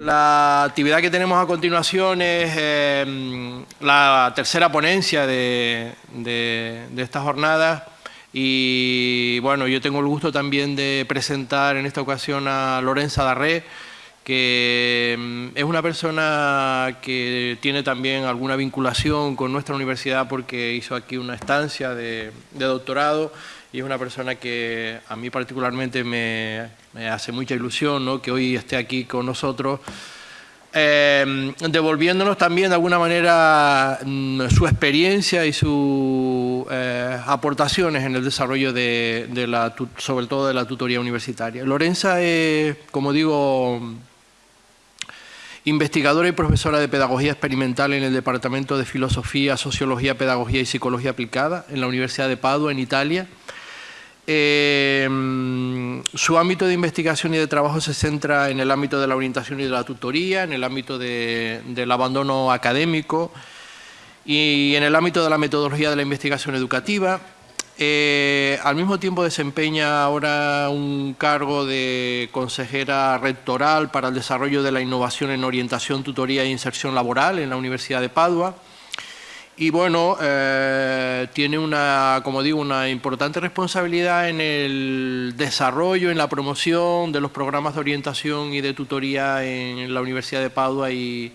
La actividad que tenemos a continuación es em, la tercera ponencia de, esta jornada. Y bueno, yo tengo el gusto también de presentar en esta ocasión a Lorenza Darré, que em, es una persona que tiene también alguna vinculación con nuestra universidad porque hizo aquí una estancia de doctorado y es una persona que a mí particularmente me, hace mucha ilusión que hoy esté aquí con nosotros, eh, devolviéndonos también de alguna manera mm, su experiencia y sus eh, aportaciones en el desarrollo de, de, la, sobre todo de la tutoría universitaria. Lorenza es, como digo, investigadora y profesora de Pedagogía Experimental en el Departamento de Filosofía, Sociología, Pedagogía y Psicología Aplicada en la Universidad de Padua, en Italia. Em, su ámbito de investigación y de trabajo se centra en el ámbito de la orientación y de la tutoría, en el ámbito del abandono académico y en el ámbito de la metodología de la investigación educativa. Eh, al mismo tiempo desempeña ahora un cargo de consejera rectoral para el desarrollo de la innovación en orientación, tutoría e inserción laboral en la Universidad de Padua y bueno, eh, tiene una, como digo, una importante responsabilidad en el desarrollo, en la promoción de los programas de orientación y de tutoría en la Universidad de Padua y,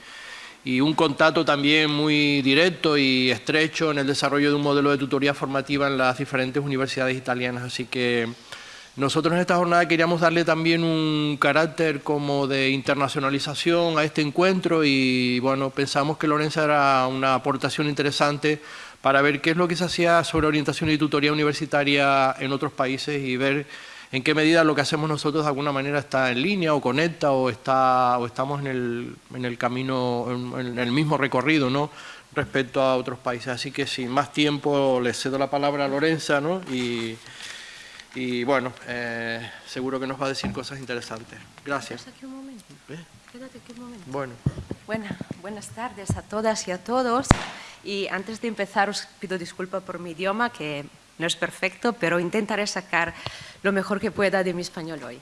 y un contacto también muy directo y estrecho en el desarrollo de un modelo de tutoría formativa en las diferentes universidades italianas. Así que nosotros en esta jornada queríamos darle también un carácter como de internacionalización a este encuentro y bueno, pensamos que Lorenza era una aportación interesante para ver qué es lo que se hacía sobre orientación y tutoría universitaria en otros países y ver en qué medida lo que hacemos nosotros de alguna manera está en línea o conecta o, está, o estamos en el, en el camino, en, el mismo recorrido ¿no? respecto a otros países. Así que sin más tiempo le cedo la palabra a Lorenza ¿no? y, y bueno, eh, seguro que nos va a decir cosas interesantes. Gracias. Aquí un momento. ¿Eh? Quédate aquí un momento. Bueno. buenas tardes a todas y a todos. Y antes de empezar os pido disculpas por mi idioma, que no es perfecto, pero intentaré sacar lo mejor que pueda de mi español hoy.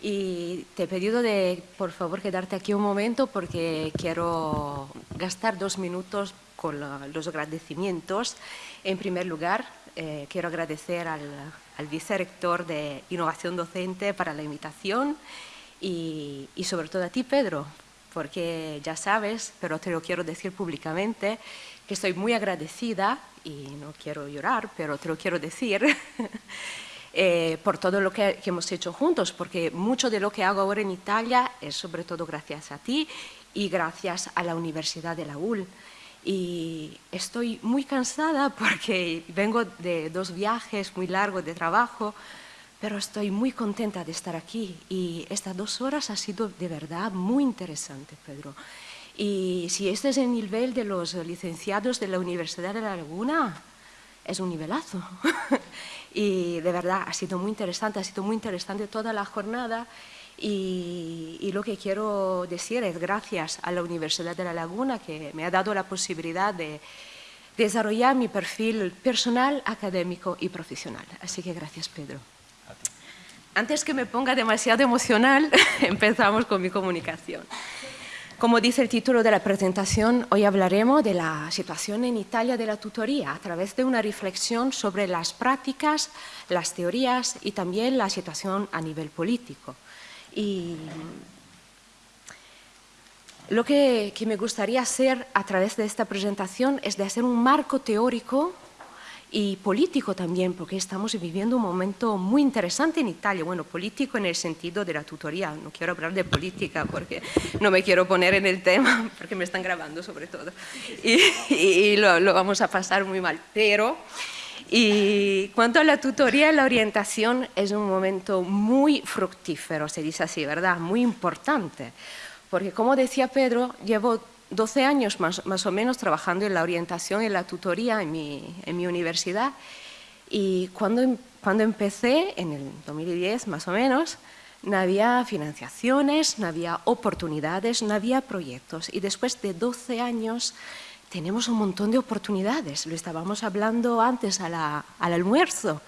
Y te he pedido de, por favor, quedarte aquí un momento porque quiero gastar dos minutos con los agradecimientos. En primer lugar, eh, quiero agradecer al, al vicerrector de Innovación Docente para la invitación y, sobre todo a ti, Pedro, porque ya sabes, pero te lo quiero decir públicamente, que estoy muy agradecida, y no quiero llorar, pero te lo quiero decir, eh, por todo lo que, que, hemos hecho juntos, porque mucho de lo que hago ahora en Italia es sobre todo gracias a ti y gracias a la Universidad de la UL y estoy muy cansada porque vengo de dos viajes muy largos de trabajo, pero estoy muy contenta de estar aquí y estas dos horas ha sido de verdad muy interesante, Pedro. Y si este es el nivel de los licenciados de la Universidad de La Laguna, es un nivelazo. y de verdad ha sido muy interesante, ha sido muy interesante toda la jornada y, lo que quiero decir es gracias a la Universidad de La Laguna que me ha dado la posibilidad de desarrollar mi perfil personal, académico y profesional. Así que gracias, Pedro. Antes que me ponga demasiado emocional, empezamos con mi comunicación. Como dice el título de la presentación, hoy hablaremos de la situación en Italia de la tutoría a través de una reflexión sobre las prácticas, las teorías y también la situación a nivel político. Y lo que, me gustaría hacer a través de esta presentación es de hacer un marco teórico y político también, porque estamos viviendo un momento muy interesante en Italia, bueno, político en el sentido de la tutoría, no quiero hablar de política porque no me quiero poner en el tema, porque me están grabando sobre todo, y, lo, lo, vamos a pasar muy mal, pero y cuanto a la tutoría, la orientación es un momento muy fructífero, se dice así, ¿verdad? Muy importante. Porque como decía Pedro, llevo 12 años más, más o menos trabajando en la orientación y la tutoría en mi, en mi universidad. Y cuando, cuando empecé, en el 2010 más o menos, no había financiaciones, no había oportunidades, no había proyectos. Y después de 12 años tenemos un montón de oportunidades, lo estábamos hablando antes al almuerzo.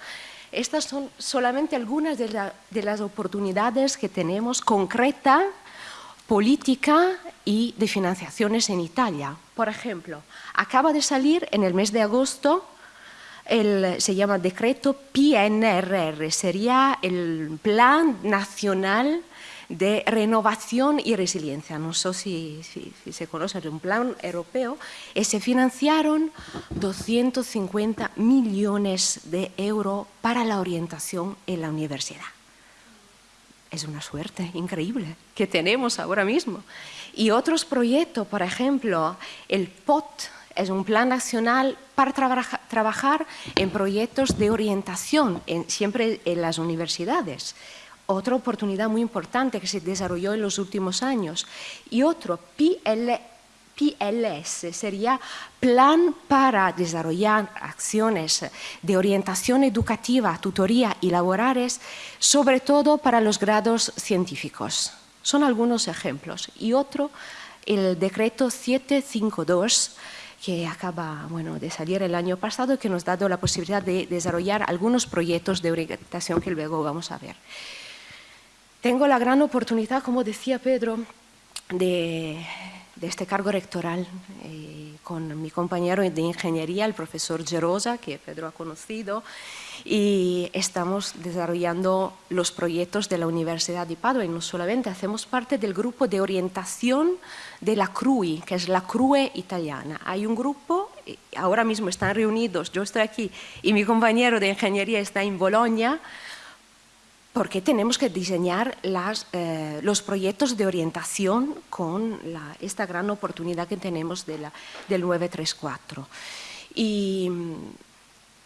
Estas son solamente algunas de, las oportunidades que tenemos concreta política y de financiaciones en Italia. Por ejemplo, acaba de salir en el mes de agosto el, se llama decreto PNRR, sería el Plan Nacional de Renovación y Resiliencia. No sé si, se conoce, es un plan europeo, y se financiaron 250 millones de euros para la orientación en la universidad. Es una suerte increíble que tenemos ahora mismo. Y otros proyectos, por ejemplo, el POT, es un plan nacional para trabajar en proyectos de orientación, siempre en las universidades. Otra oportunidad muy importante que se desarrolló en los últimos años. Y otro, PLS, sería Plan para desarrollar acciones de orientación educativa, tutoría y laborales, sobre todo para los grados científicos. Son algunos ejemplos. Y otro, el decreto 752, que acaba bueno, de salir el año pasado y que nos ha dado la posibilidad de desarrollar algunos proyectos de orientación que luego vamos a ver. Tengo la gran oportunidad, como decía Pedro, de, este cargo rectoral eh, con mi compañero de ingeniería, el profesor Gerosa, que Pedro ha conocido, y estamos desarrollando los proyectos de la Universidad de Padua y no solamente, hacemos parte del grupo de orientación de la CRUI, que es la CRUE italiana. Hay un grupo, ahora mismo están reunidos, yo estoy aquí y mi compañero de ingeniería está en Bolonia, porque tenemos que diseñar eh, los proyectos de orientación con esta gran oportunidad que tenemos de la, del 934. Y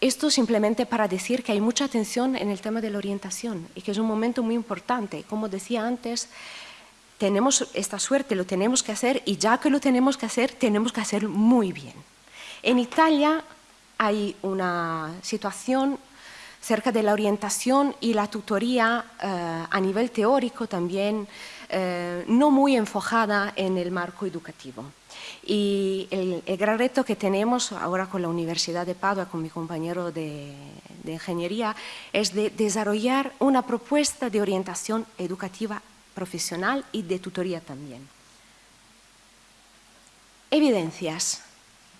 esto simplemente para decir que hay mucha atención en el tema de la orientación y que es un momento muy importante. Como decía antes, tenemos esta suerte, lo tenemos que hacer y ya que lo tenemos que hacer, tenemos que hacerlo muy bien. En Italia hay una situación cerca de la orientación y la tutoría eh, a nivel teórico también eh, no muy enfocada en el marco educativo. Y el, gran reto que tenemos ahora con la Universidad de Padua, con mi compañero de, ingeniería, es de desarrollar una propuesta de orientación educativa profesional y de tutoría también. Evidencias.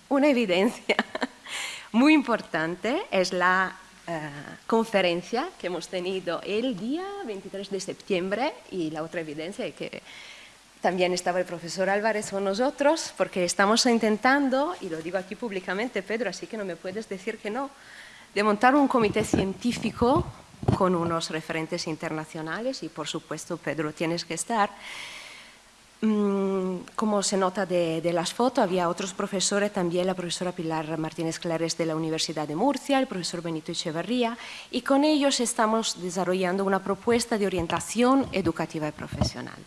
Una evidencia muy importante es la conferencia que hemos tenido el día 23 de septiembre y la otra evidencia es que también estaba el profesor Álvarez con nosotros porque estamos intentando, y lo digo aquí públicamente, Pedro, así que no me puedes decir que no, de montar un comité científico con unos referentes internacionales y por supuesto, Pedro, tienes que estar. Mm, como se nota de, las fotos, había otros profesores, también la profesora Pilar Martínez Clares de la Universidad de Murcia, el profesor Benito Echeverría, y con ellos estamos desarrollando una propuesta de orientación educativa y profesional.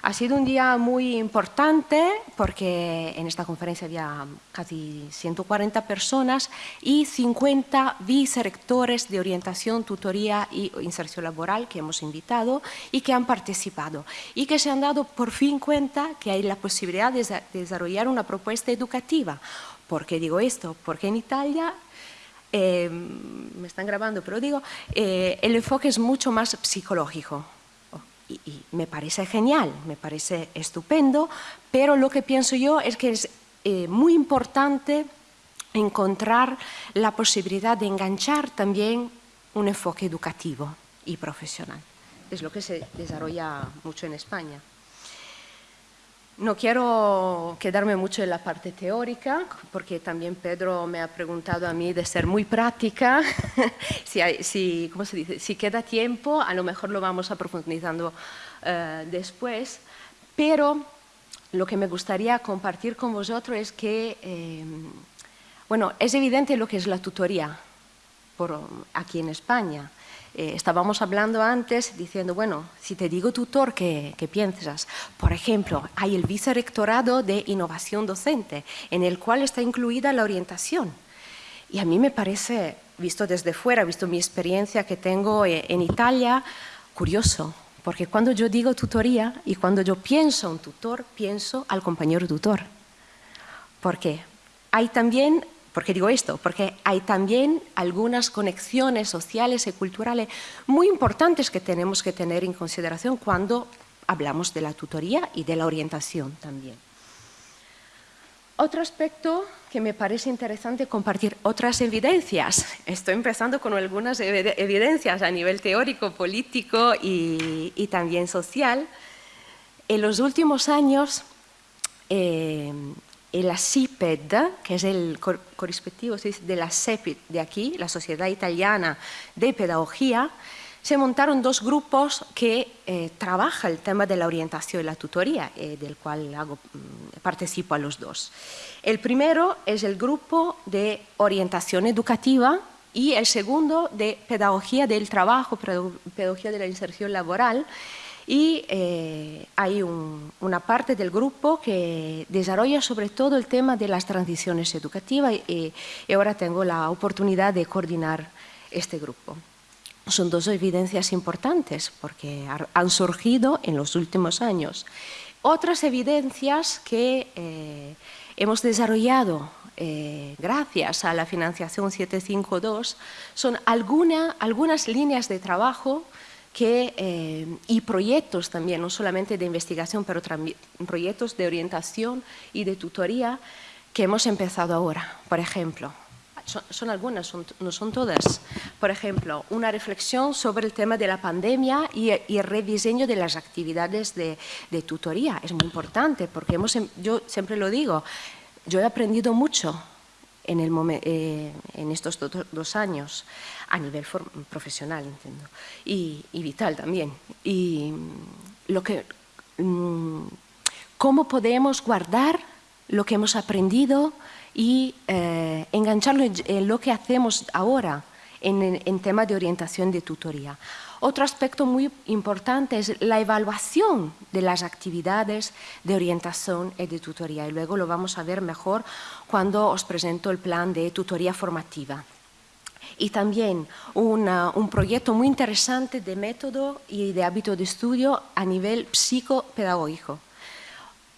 Ha sido un día muy importante porque en esta conferencia había casi 140 personas y 50 vicerectores de orientación, tutoría y inserción laboral que hemos invitado y que han participado y que se han dado por fin cuenta que hay la posibilidad de desarrollar una propuesta educativa. ¿Por qué digo esto? Porque en Italia eh, me están grabando, pero digo, eh, el enfoque es mucho más psicológico y, me parece genial, me parece estupendo, pero lo que pienso yo es que es eh, muy importante encontrar la posibilidad de enganchar también un enfoque educativo y profesional. Es lo que se desarrolla mucho en España. No quiero quedarme mucho en la parte teórica, porque también Pedro me ha preguntado a mí de ser muy práctica. si, si, ¿cómo se dice? si queda tiempo, a lo mejor lo vamos a profundizando eh, después. Pero lo que me gustaría compartir con vosotros es que, eh, bueno, es evidente lo que es la tutoría por, aquí en España. Eh, estábamos hablando antes diciendo, bueno, si te digo tutor, ¿qué, piensas? Por ejemplo, hay el vicerrectorado de innovación docente, en el cual está incluida la orientación. Y a mí me parece, visto desde fuera, visto mi experiencia que tengo eh, en Italia, curioso, porque cuando yo digo tutoría y cuando yo pienso un tutor, pienso al compañero tutor. Porque hay también ¿Por qué digo esto? Porque hay también algunas conexiones sociales y culturales muy importantes que tenemos que tener en consideración cuando hablamos de la tutoría y de la orientación también. Otro aspecto que me parece interesante compartir, otras evidencias. Estoy empezando con algunas evidencias a nivel teórico, político y, también social. En los últimos años, eh, la CIPED, que es el correspectivo de la CEPID de aquí, la Sociedad Italiana de Pedagogía, se montaron dos grupos que eh, trabajan el tema de la orientación y la tutoría, eh, del cual hago, mm, participo a los dos. El primero es el grupo de orientación educativa y el segundo de pedagogía del trabajo, pedagogía de la inserción laboral. Y eh, hay una parte del grupo que desarrolla sobre todo el tema de las transiciones educativas y ahora tengo la oportunidad de coordinar este grupo son dos evidencias importantes porque han surgido en los últimos años. Otras evidencias que eh, hemos desarrollado eh, gracias a la financiación 752 son algunas líneas de trabajo eh, y proyectos también, no solamente de investigación, pero también proyectos de orientación y de tutoría que hemos empezado ahora. Por ejemplo, son, algunas, no son todas. Por ejemplo, una reflexión sobre el tema de la pandemia y, el rediseño de las actividades de, tutoría. Es muy importante porque hemos, em, yo siempre lo digo, yo he aprendido mucho en, eh, en estos dos años, a nivel profesional, entiendo, y, vital también. Y mm, lo que, mm, cómo podemos guardar lo que hemos aprendido y eh, engancharlo en, lo que hacemos ahora en, en tema de orientación de tutoría. Otro aspecto muy importante es la evaluación de las actividades de orientación y de tutoría. Y luego lo vamos a ver mejor cuando os presento el plan de tutoría formativa. Y también un proyecto muy interesante de método y de hábito de estudio a nivel psicopedagógico.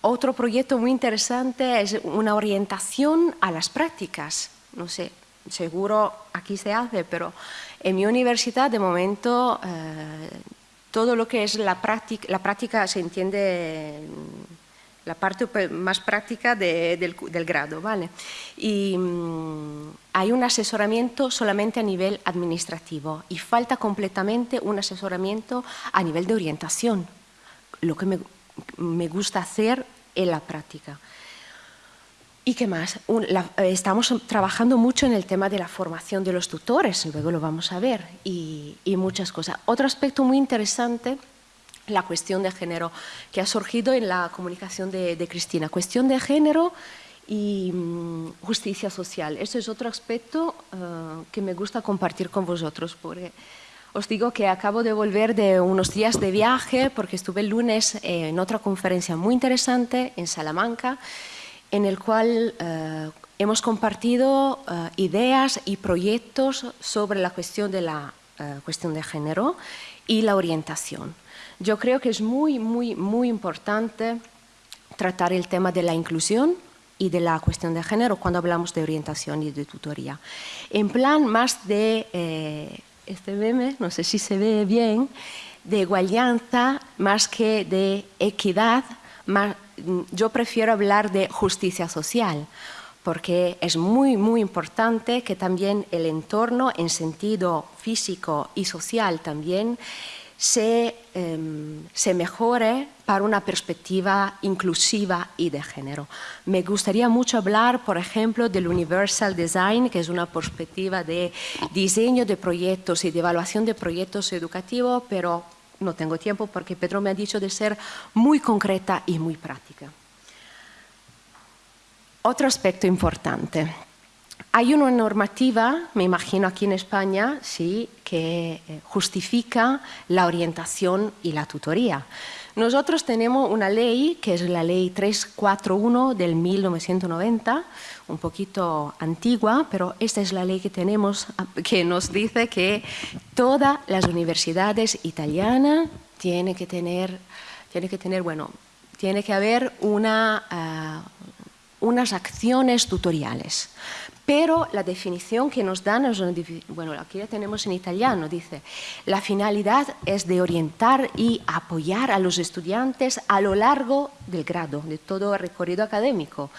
Otro proyecto muy interesante es una orientación a las prácticas. No sé, seguro aquí se hace, pero en mi universidad de momento eh, todo lo que es la práctica, la práctica se entiende la parte más práctica del, grado, ¿vale? Y mm, hay un asesoramiento solamente a nivel administrativo y falta completamente un asesoramiento a nivel de orientación, lo que me me gusta hacer en la práctica. ¿Y qué más? estamos trabajando mucho en el tema de la formación de los tutores, luego lo vamos a ver, y, muchas cosas. Otro aspecto muy interesante, la cuestión de género, que ha surgido en la comunicación de, Cristina. Cuestión de género y mm, justicia social. Eso es otro aspecto eh, que me gusta compartir con vosotros, porque os digo que acabo de volver de unos días de viaje porque estuve el lunes en otra conferencia muy interesante en Salamanca en el cual eh, hemos compartido eh, ideas y proyectos sobre la cuestión de la eh, cuestión de género y la orientación. Yo creo que es muy, muy, muy importante tratar el tema de la inclusión y de la cuestión de género cuando hablamos de orientación y de tutoría. En plan más de este meme, no sé si se ve bien, de igualdad más que de equidad, yo prefiero hablar de justicia social, porque es muy, muy importante que también el entorno en sentido físico y social también Em, se, mejore para una perspectiva inclusiva y de género. Me gustaría mucho hablar, por ejemplo, del Universal Design, que es una perspectiva de diseño de proyectos y de evaluación de proyectos educativos, pero no tengo tiempo porque Pedro me ha dicho de ser muy concreta y muy práctica. Otro aspecto importante. Hay una normativa, me imagino aquí en España, sí, que eh, justifica la orientación y la tutoría. Nosotros tenemos una ley, que es la ley 341 del 1990, un poquito antigua, pero esta es la ley que tenemos, que nos dice que todas las universidades italianas tienen que tener, tiene que tener, bueno, tiene que haber una, ah, unas acciones tutoriales. Pero la definición que nos dan bueno, aquí la tenemos en italiano, dice, la finalidad es de orientar y apoyar a los estudiantes a lo largo del grado, de todo el recorrido académico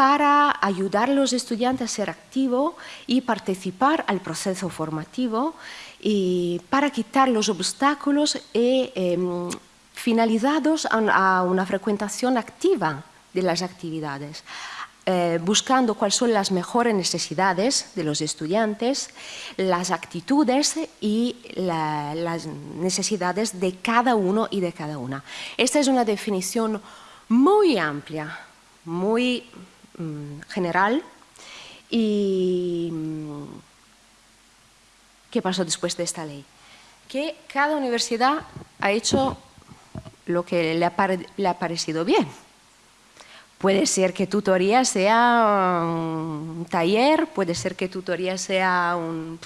para ayudar a los estudiantes a ser activos y participar al proceso formativo y para quitar los obstáculos y, em, finalizados a, una frecuentación activa de las actividades, eh, buscando cuáles son las mejores necesidades de los estudiantes, las actitudes y las necesidades de cada uno y de cada una. Esta es una definición muy amplia, muy general y mm, ¿qué pasó después de esta ley? Que cada universidad ha hecho lo que le ha, parecido bien. Puede ser que tutoría sea un taller, puede ser que tutoría sea un,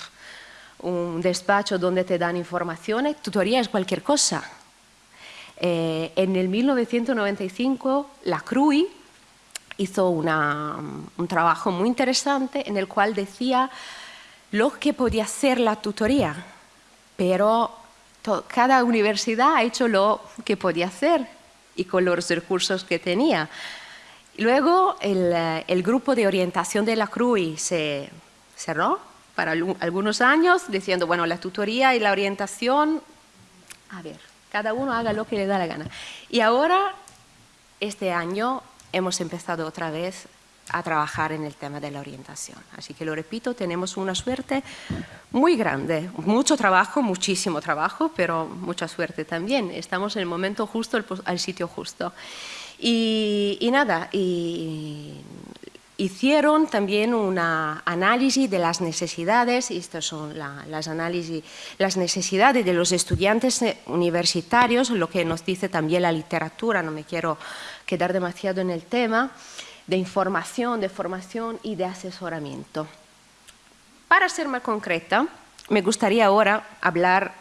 despacho donde te dan informaciones, tutoría es cualquier cosa. Eh, en el 1995 la CRUI hizo un trabajo muy interesante en el cual decía lo que podía ser la tutoría, pero cada universidad ha hecho lo que podía hacer y con los recursos que tenía. Luego eh, el, grupo de orientación de la CRUI se cerró para algunos años diciendo, bueno, la tutoría y la orientación, a ver, cada uno haga lo que le da la gana. Y ahora, este año, hemos empezado otra vez a trabajar en el tema de la orientación. Así que lo repito, tenemos una suerte muy grande, mucho trabajo, muchísimo trabajo, pero mucha suerte también. Estamos en el momento justo, al sitio justo. Y, nada, hicieron también un análisis de las necesidades, y estas son las análisis, las necesidades de los estudiantes universitarios, lo que nos dice también la literatura, no me quiero quedar demasiado en el tema, de información, de formación y de asesoramiento. Para ser más concreta, me gustaría ahora hablar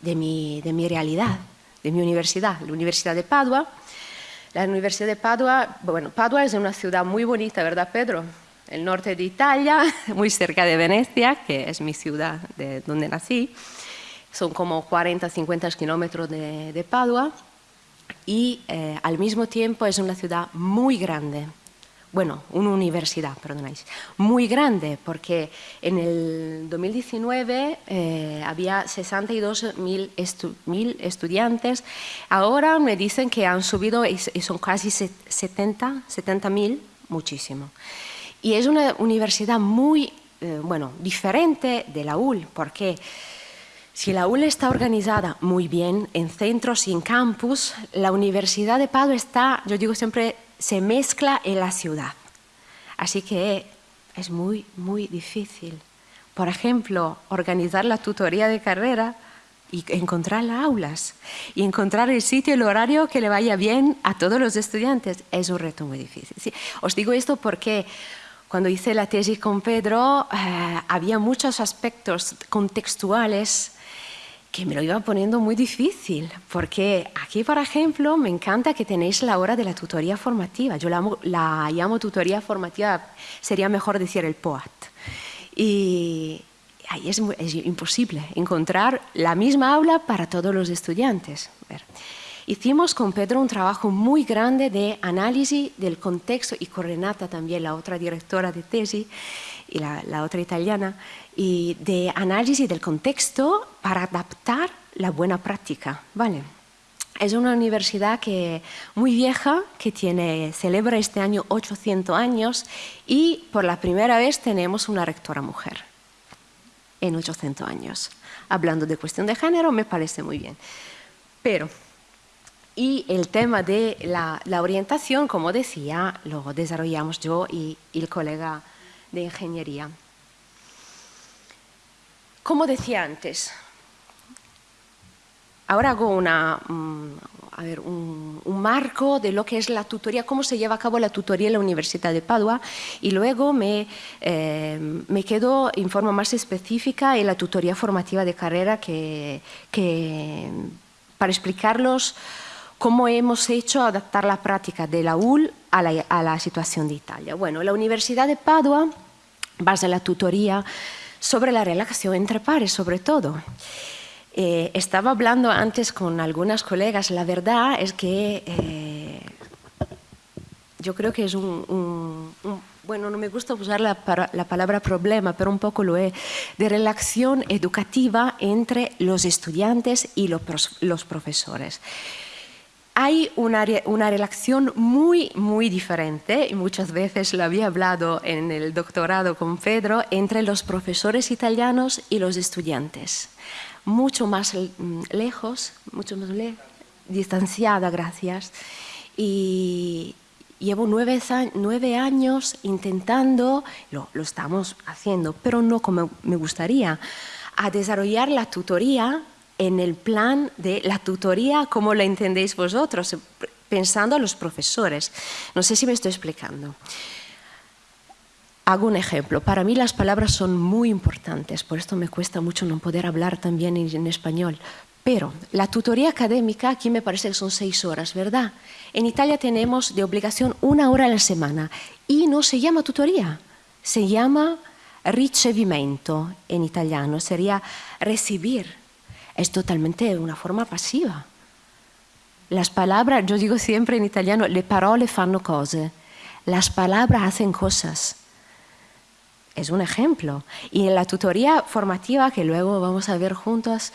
de mi, de mi realidad, de mi universidad, la Universidad de Padua. La Universidad de Padua, bueno, Padua es una ciudad muy bonita, ¿verdad, Pedro? El norte de Italia, muy cerca de Venecia, que es mi ciudad de donde nací. Son como 40, 50 kilómetros de, de Padua y eh, al mismo tiempo es una ciudad muy grande. Bueno, una universidad, perdonáis, muy grande, porque en el 2019 eh, había 62.000 mil estudiantes, ahora me dicen que han subido y, son casi 70 70.000, muchísimo. Y es una universidad muy, eh, bueno, diferente de la UL, porque si la UL está organizada muy bien en centros y en campus, la Universidad de Padua está, yo digo siempre, se mezcla en la ciudad. Así que es muy, muy difícil. Por ejemplo, organizar la tutoría de carrera y encontrar las aulas y encontrar el sitio y el horario que le vaya bien a todos los estudiantes es un reto muy difícil. Os digo esto porque cuando hice la tesis con Pedro eh, había muchos aspectos contextuales que me lo iba poniendo muy difícil, porque aquí, por ejemplo, me encanta que tenéis la hora de la tutoría formativa. Yo la, llamo tutoría formativa, sería mejor decir el POAT. Y ahí es, imposible encontrar la misma aula para todos los estudiantes. Hicimos con Pedro un trabajo muy grande de análisis del contexto y con Renata también, la otra directora de tesis, y la, otra italiana, y de análisis del contexto para adaptar la buena práctica. ¿vale? Es una universidad que, muy vieja, que tiene, celebra este año 800 años y por la primera vez tenemos una rectora mujer en 800 años. Hablando de cuestión de género, me parece muy bien. Pero, y el tema de la, la orientación, como decía, lo desarrollamos yo y, y el colega de ingeniería. Como decía antes, ahora hago una, mm, un, marco de lo que es la tutoría, cómo se lleva a cabo la tutoría en la Universidad de Padua y luego me, eh, me quedo en forma más específica en la tutoría formativa de carrera que, para explicarlos cómo hemos hecho adaptar la práctica de la UL a la, situación de Italia. Bueno, la Universidad de Padua basa la tutoría sobre la relación entre pares, sobre todo. Eh, estaba hablando antes con algunas colegas, la verdad es que eh, yo creo que es un, bueno, no me gusta usar la, la, palabra problema, pero un poco lo es, de relación educativa entre los estudiantes y los profesores hay una, una, relación muy, muy diferente, y muchas veces lo había hablado en el doctorado con Pedro, entre los profesores italianos y los estudiantes. Mucho más mm, lejos, mucho más distanciada, gracias. Y llevo nueve, nueve años intentando, lo, lo estamos haciendo, pero no como me gustaría, a desarrollar la tutoría en el plan de la tutoría como la entendéis vosotros, pensando a los profesores. No sé si me estoy explicando. Hago un ejemplo. Para mí las palabras son muy importantes, por esto me cuesta mucho no poder hablar también en español. Pero la tutoría académica aquí me parece que son seis horas, ¿verdad? En Italia tenemos de obligación una hora a la semana y no se llama tutoría, se llama ricevimento en italiano, sería recibir es totalmente una forma pasiva. Las palabras, yo digo siempre en italiano, le parole fanno cose. Las palabras hacen cosas. Es un ejemplo. Y en la tutoría formativa, que luego vamos a ver juntos,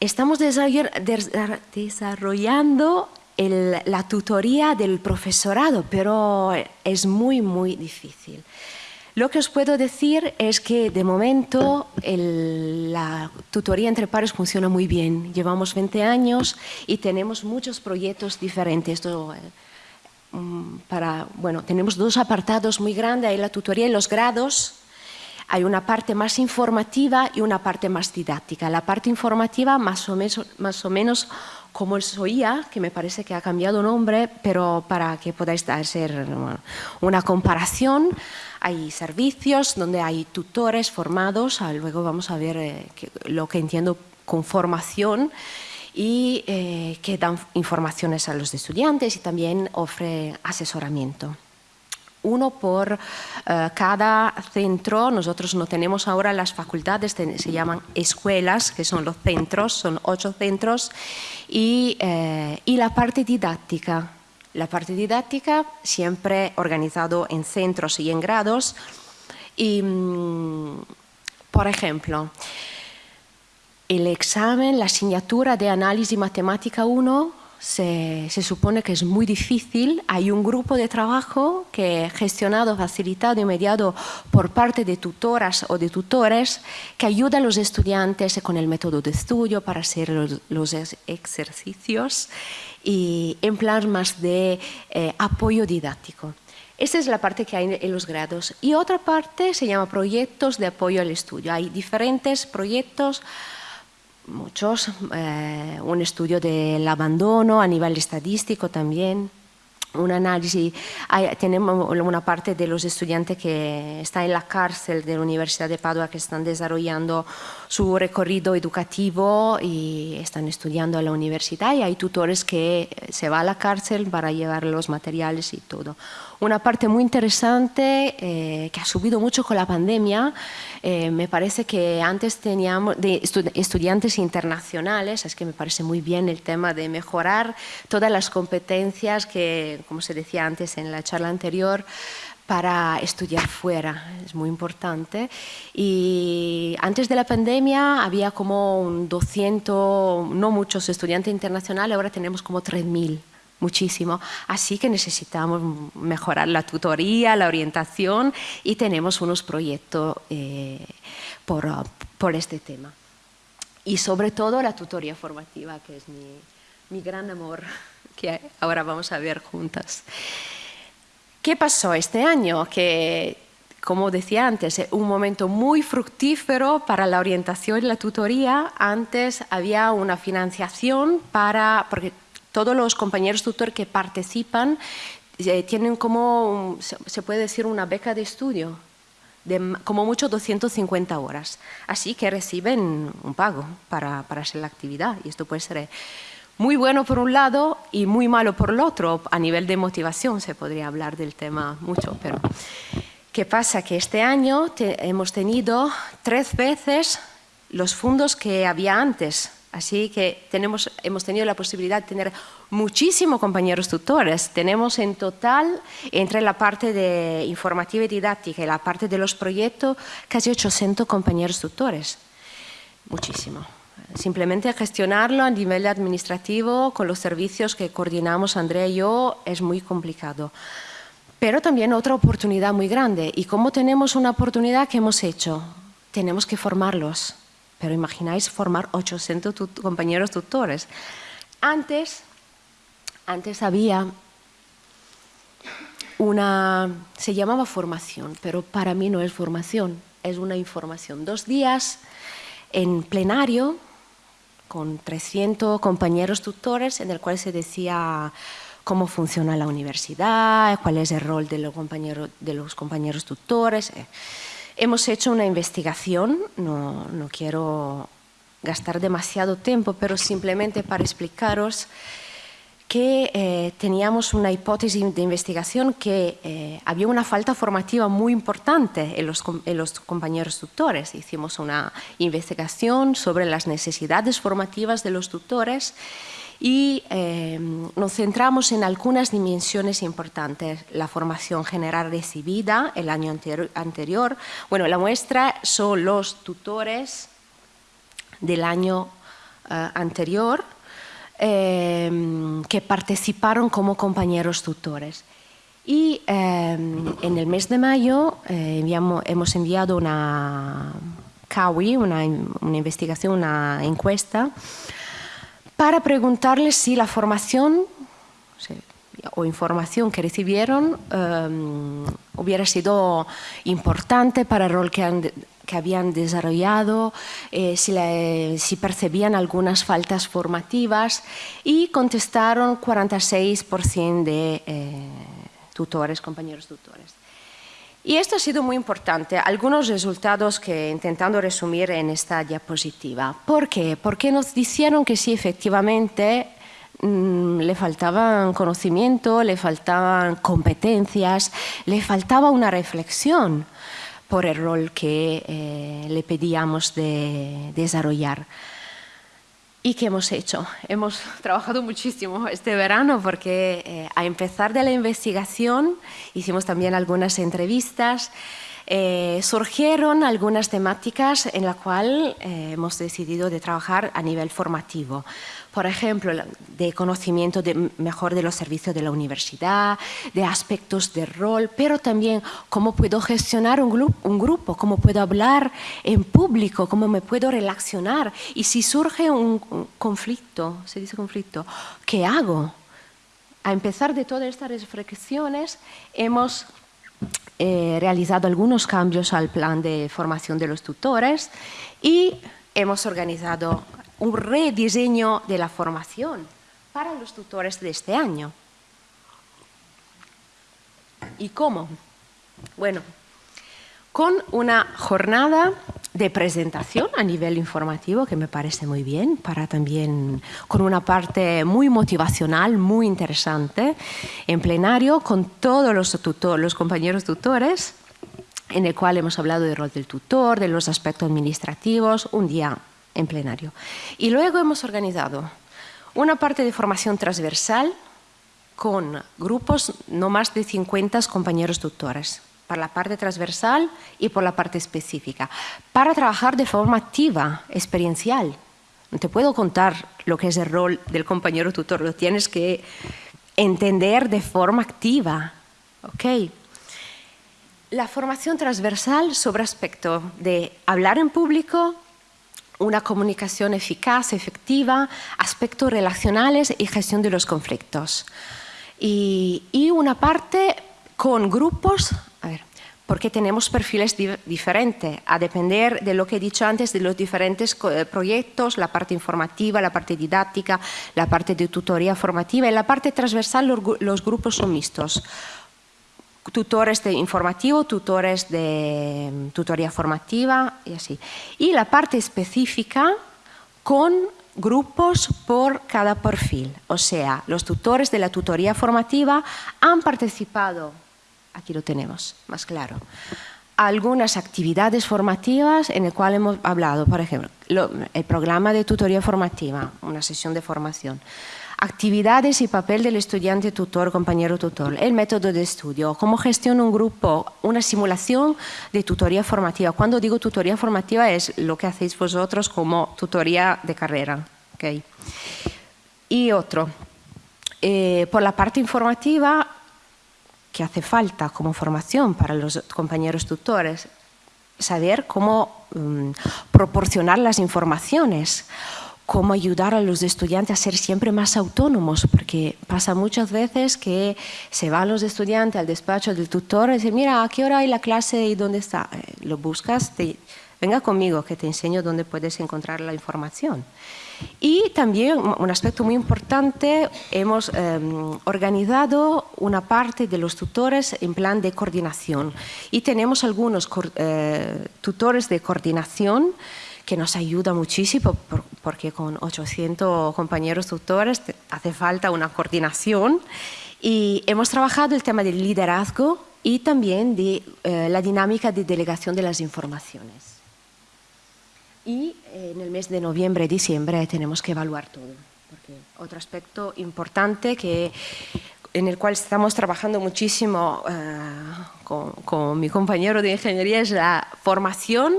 estamos desarrollando la tutoría del profesorado, pero es muy, muy difícil. Lo que os puedo decir es que de momento la tutoría entre pares funciona muy bien. Llevamos 20 años y tenemos muchos proyectos diferentes. Eh, mm, bueno, tenemos dos apartados muy grandes, hay la tutoría en los grados, hay una parte más informativa y una parte más didáctica. La parte informativa más o menos, más o menos como el SOIA, que me parece que ha cambiado nombre, pero para que podáis hacer una comparación, hay servicios donde hay tutores formados, ah, luego vamos a ver eh, lo que entiendo con formación, y eh, que dan informaciones a los estudiantes y también ofre asesoramiento uno por eh, cada centro. Nosotros no tenemos ahora las facultades, se llaman escuelas, que son los centros, son ocho centros, y, eh, y la parte didáctica. La parte didáctica siempre organizado en centros y en grados. Y, mm, por ejemplo, el examen, la asignatura de análisis matemática 1 se, supone que es muy difícil. Hay un grupo de trabajo que gestionado, facilitado y mediado por parte de tutoras o de tutores que ayuda a los estudiantes con el método de estudio para hacer los, ejercicios y en plan más de eh, apoyo didáctico. Esa es la parte que hay en los grados. Y otra parte se llama proyectos de apoyo al estudio. Hay diferentes proyectos muchos, eh, un estudio del abandono a nivel estadístico también, un análisis, tenemos una parte de los estudiantes que están en la cárcel de la Universidad de Padua que están desarrollando su recorrido educativo y están estudiando en la universidad y hay tutores que se van a la cárcel para llevar los materiales y todo una parte muy interesante eh, que ha subido mucho con la pandemia. Eh, me parece que antes teníamos de estudiantes internacionales, es que me parece muy bien el tema de mejorar todas las competencias que, como se decía antes en la charla anterior, para estudiar fuera, es muy importante. Y antes de la pandemia había como un 200, no muchos estudiantes internacionales, ahora tenemos como 3.000 muchísimo. Así que necesitamos mejorar la tutoría, la orientación y tenemos unos proyectos eh, por, por, este tema. Y sobre todo la tutoría formativa, que es mi, mi gran amor, que ahora vamos a ver juntas. ¿Qué pasó este año? Que como decía antes, un momento muy fructífero para la orientación y la tutoría. Antes había una financiación para, porque todos los compañeros tutor que participan eh, tienen como, se puede decir, una beca de estudio de como mucho 250 horas. Así que reciben un pago para, para hacer la actividad y esto puede ser muy bueno por un lado y muy malo por el otro. A nivel de motivación se podría hablar del tema mucho, pero ¿qué pasa? Que este año hemos tenido tres veces los fondos que había antes. Así que tenemos, hemos tenido la posibilidad de tener muchísimos compañeros tutores. Tenemos en total, entre la parte de informativa y didáctica y la parte de los proyectos, casi 800 compañeros tutores. Muchísimo. Simplemente gestionarlo a nivel administrativo con los servicios que coordinamos Andrea y yo es muy complicado. Pero también otra oportunidad muy grande. ¿Y cómo tenemos una oportunidad que hemos hecho? Tenemos que formarlos pero imagináis formar 800 compañeros tutores. Antes, antes había una, se llamaba formación, pero para mí no es formación, es una información. Dos días en plenario con 300 compañeros tutores en el cual se decía cómo funciona la universidad, cuál es el rol de los compañeros, de los compañeros tutores. Hemos hecho una investigación, no, quiero gastar demasiado tiempo, pero simplemente para explicaros que eh, teníamos una hipótesis de investigación que eh, había una falta formativa muy importante en los, en los, compañeros tutores. Hicimos una investigación sobre las necesidades formativas de los tutores y em, nos centramos en algunas dimensiones importantes. La formación general recibida el año anterior. Bueno, la muestra son los tutores del año eh, anterior em, que participaron como compañeros tutores. Y em, en el mes de mayo eh, hemos enviado una CAWI, una, una investigación, una encuesta, para preguntarles si la formación o información que recibieron em, hubiera sido importante para el rol que, habían desarrollado, eh, si, percibían algunas faltas formativas y contestaron 46% de eh, tutores, compañeros tutores. Y esto ha sido muy importante. Algunos resultados que intentando resumir en esta diapositiva. ¿Por qué? Porque nos dijeron que sí, efectivamente, mm, le faltaban conocimiento, le faltaban competencias, le faltaba una reflexión por el rol que eh, le pedíamos de desarrollar. ¿Y qué hemos hecho? Hemos trabajado muchísimo este verano porque eh, a empezar de la investigación hicimos también algunas entrevistas, eh, surgieron algunas temáticas en las cuales eh, hemos decidido de trabajar a nivel formativo por ejemplo, de conocimiento mejor de los servicios de la universidad, de aspectos de rol, pero también cómo puedo gestionar un, un grupo, cómo puedo hablar en público, cómo me puedo relacionar. Y si surge un, conflicto, se dice conflicto, ¿qué hago? A empezar de todas estas reflexiones, hemos eh, realizado algunos cambios al plan de formación de los tutores y hemos organizado un rediseño de la formación para los tutores de este año. ¿Y cómo? Bueno, con una jornada de presentación a nivel informativo que me parece muy bien, para también con una parte muy motivacional, muy interesante, en plenario con todos los, los compañeros tutores, en el cual hemos hablado del rol del tutor, de los aspectos administrativos, un día en plenario. Y luego hemos organizado una parte de formación transversal con grupos no más de 50 compañeros tutores, para la parte transversal y por la parte específica, para trabajar de forma activa, experiencial. No te puedo contar lo que es el rol del compañero tutor, lo tienes que entender de forma activa. ¿ok? La formación transversal sobre aspecto de hablar en público, una comunicación eficaz, efectiva, aspectos relacionales y gestión de los conflictos. Y, una parte con grupos, a ver, porque tenemos perfiles diferentes, a depender de lo que he dicho antes, de los diferentes eh, proyectos, la parte informativa, la parte didáctica, la parte de tutoría formativa y la parte transversal, los grupos son mixtos tutores de informativo, tutores de mm, tutoría formativa y así. Y la parte específica con grupos por cada perfil. O sea, los tutores de la tutoría formativa han participado, aquí lo tenemos, más claro, algunas actividades formativas en el cual hemos hablado, por ejemplo, el programa de tutoría formativa, una sesión de formación, actividades y papel del estudiante tutor, compañero tutor, el método de estudio, cómo gestiona un grupo, una simulación de tutoría formativa. Cuando digo tutoría formativa es lo que hacéis vosotros como tutoría de carrera. ¿okay? Y otro, eh, por la parte informativa, que hace falta como formación para los compañeros tutores, saber cómo mm, proporcionar las informaciones, cómo ayudar a los estudiantes a ser siempre más autónomos, porque pasa muchas veces que se van los estudiantes al despacho del tutor y dicen, mira, ¿a qué hora hay la clase y dónde está? Eh, lo buscas, venga conmigo que te enseño dónde puedes encontrar la información. Y también un aspecto muy importante, hemos em, organizado una parte de los tutores en plan de coordinación y tenemos algunos eh, tutores de coordinación que nos ayuda muchísimo porque con 800 compañeros tutores hace falta una coordinación y hemos trabajado el tema del liderazgo y también de eh, la dinámica de delegación de las informaciones. Y eh, en el mes de noviembre, diciembre tenemos que evaluar todo. Porque otro aspecto importante que, en el cual estamos trabajando muchísimo eh, con, con, mi compañero de ingeniería es la formación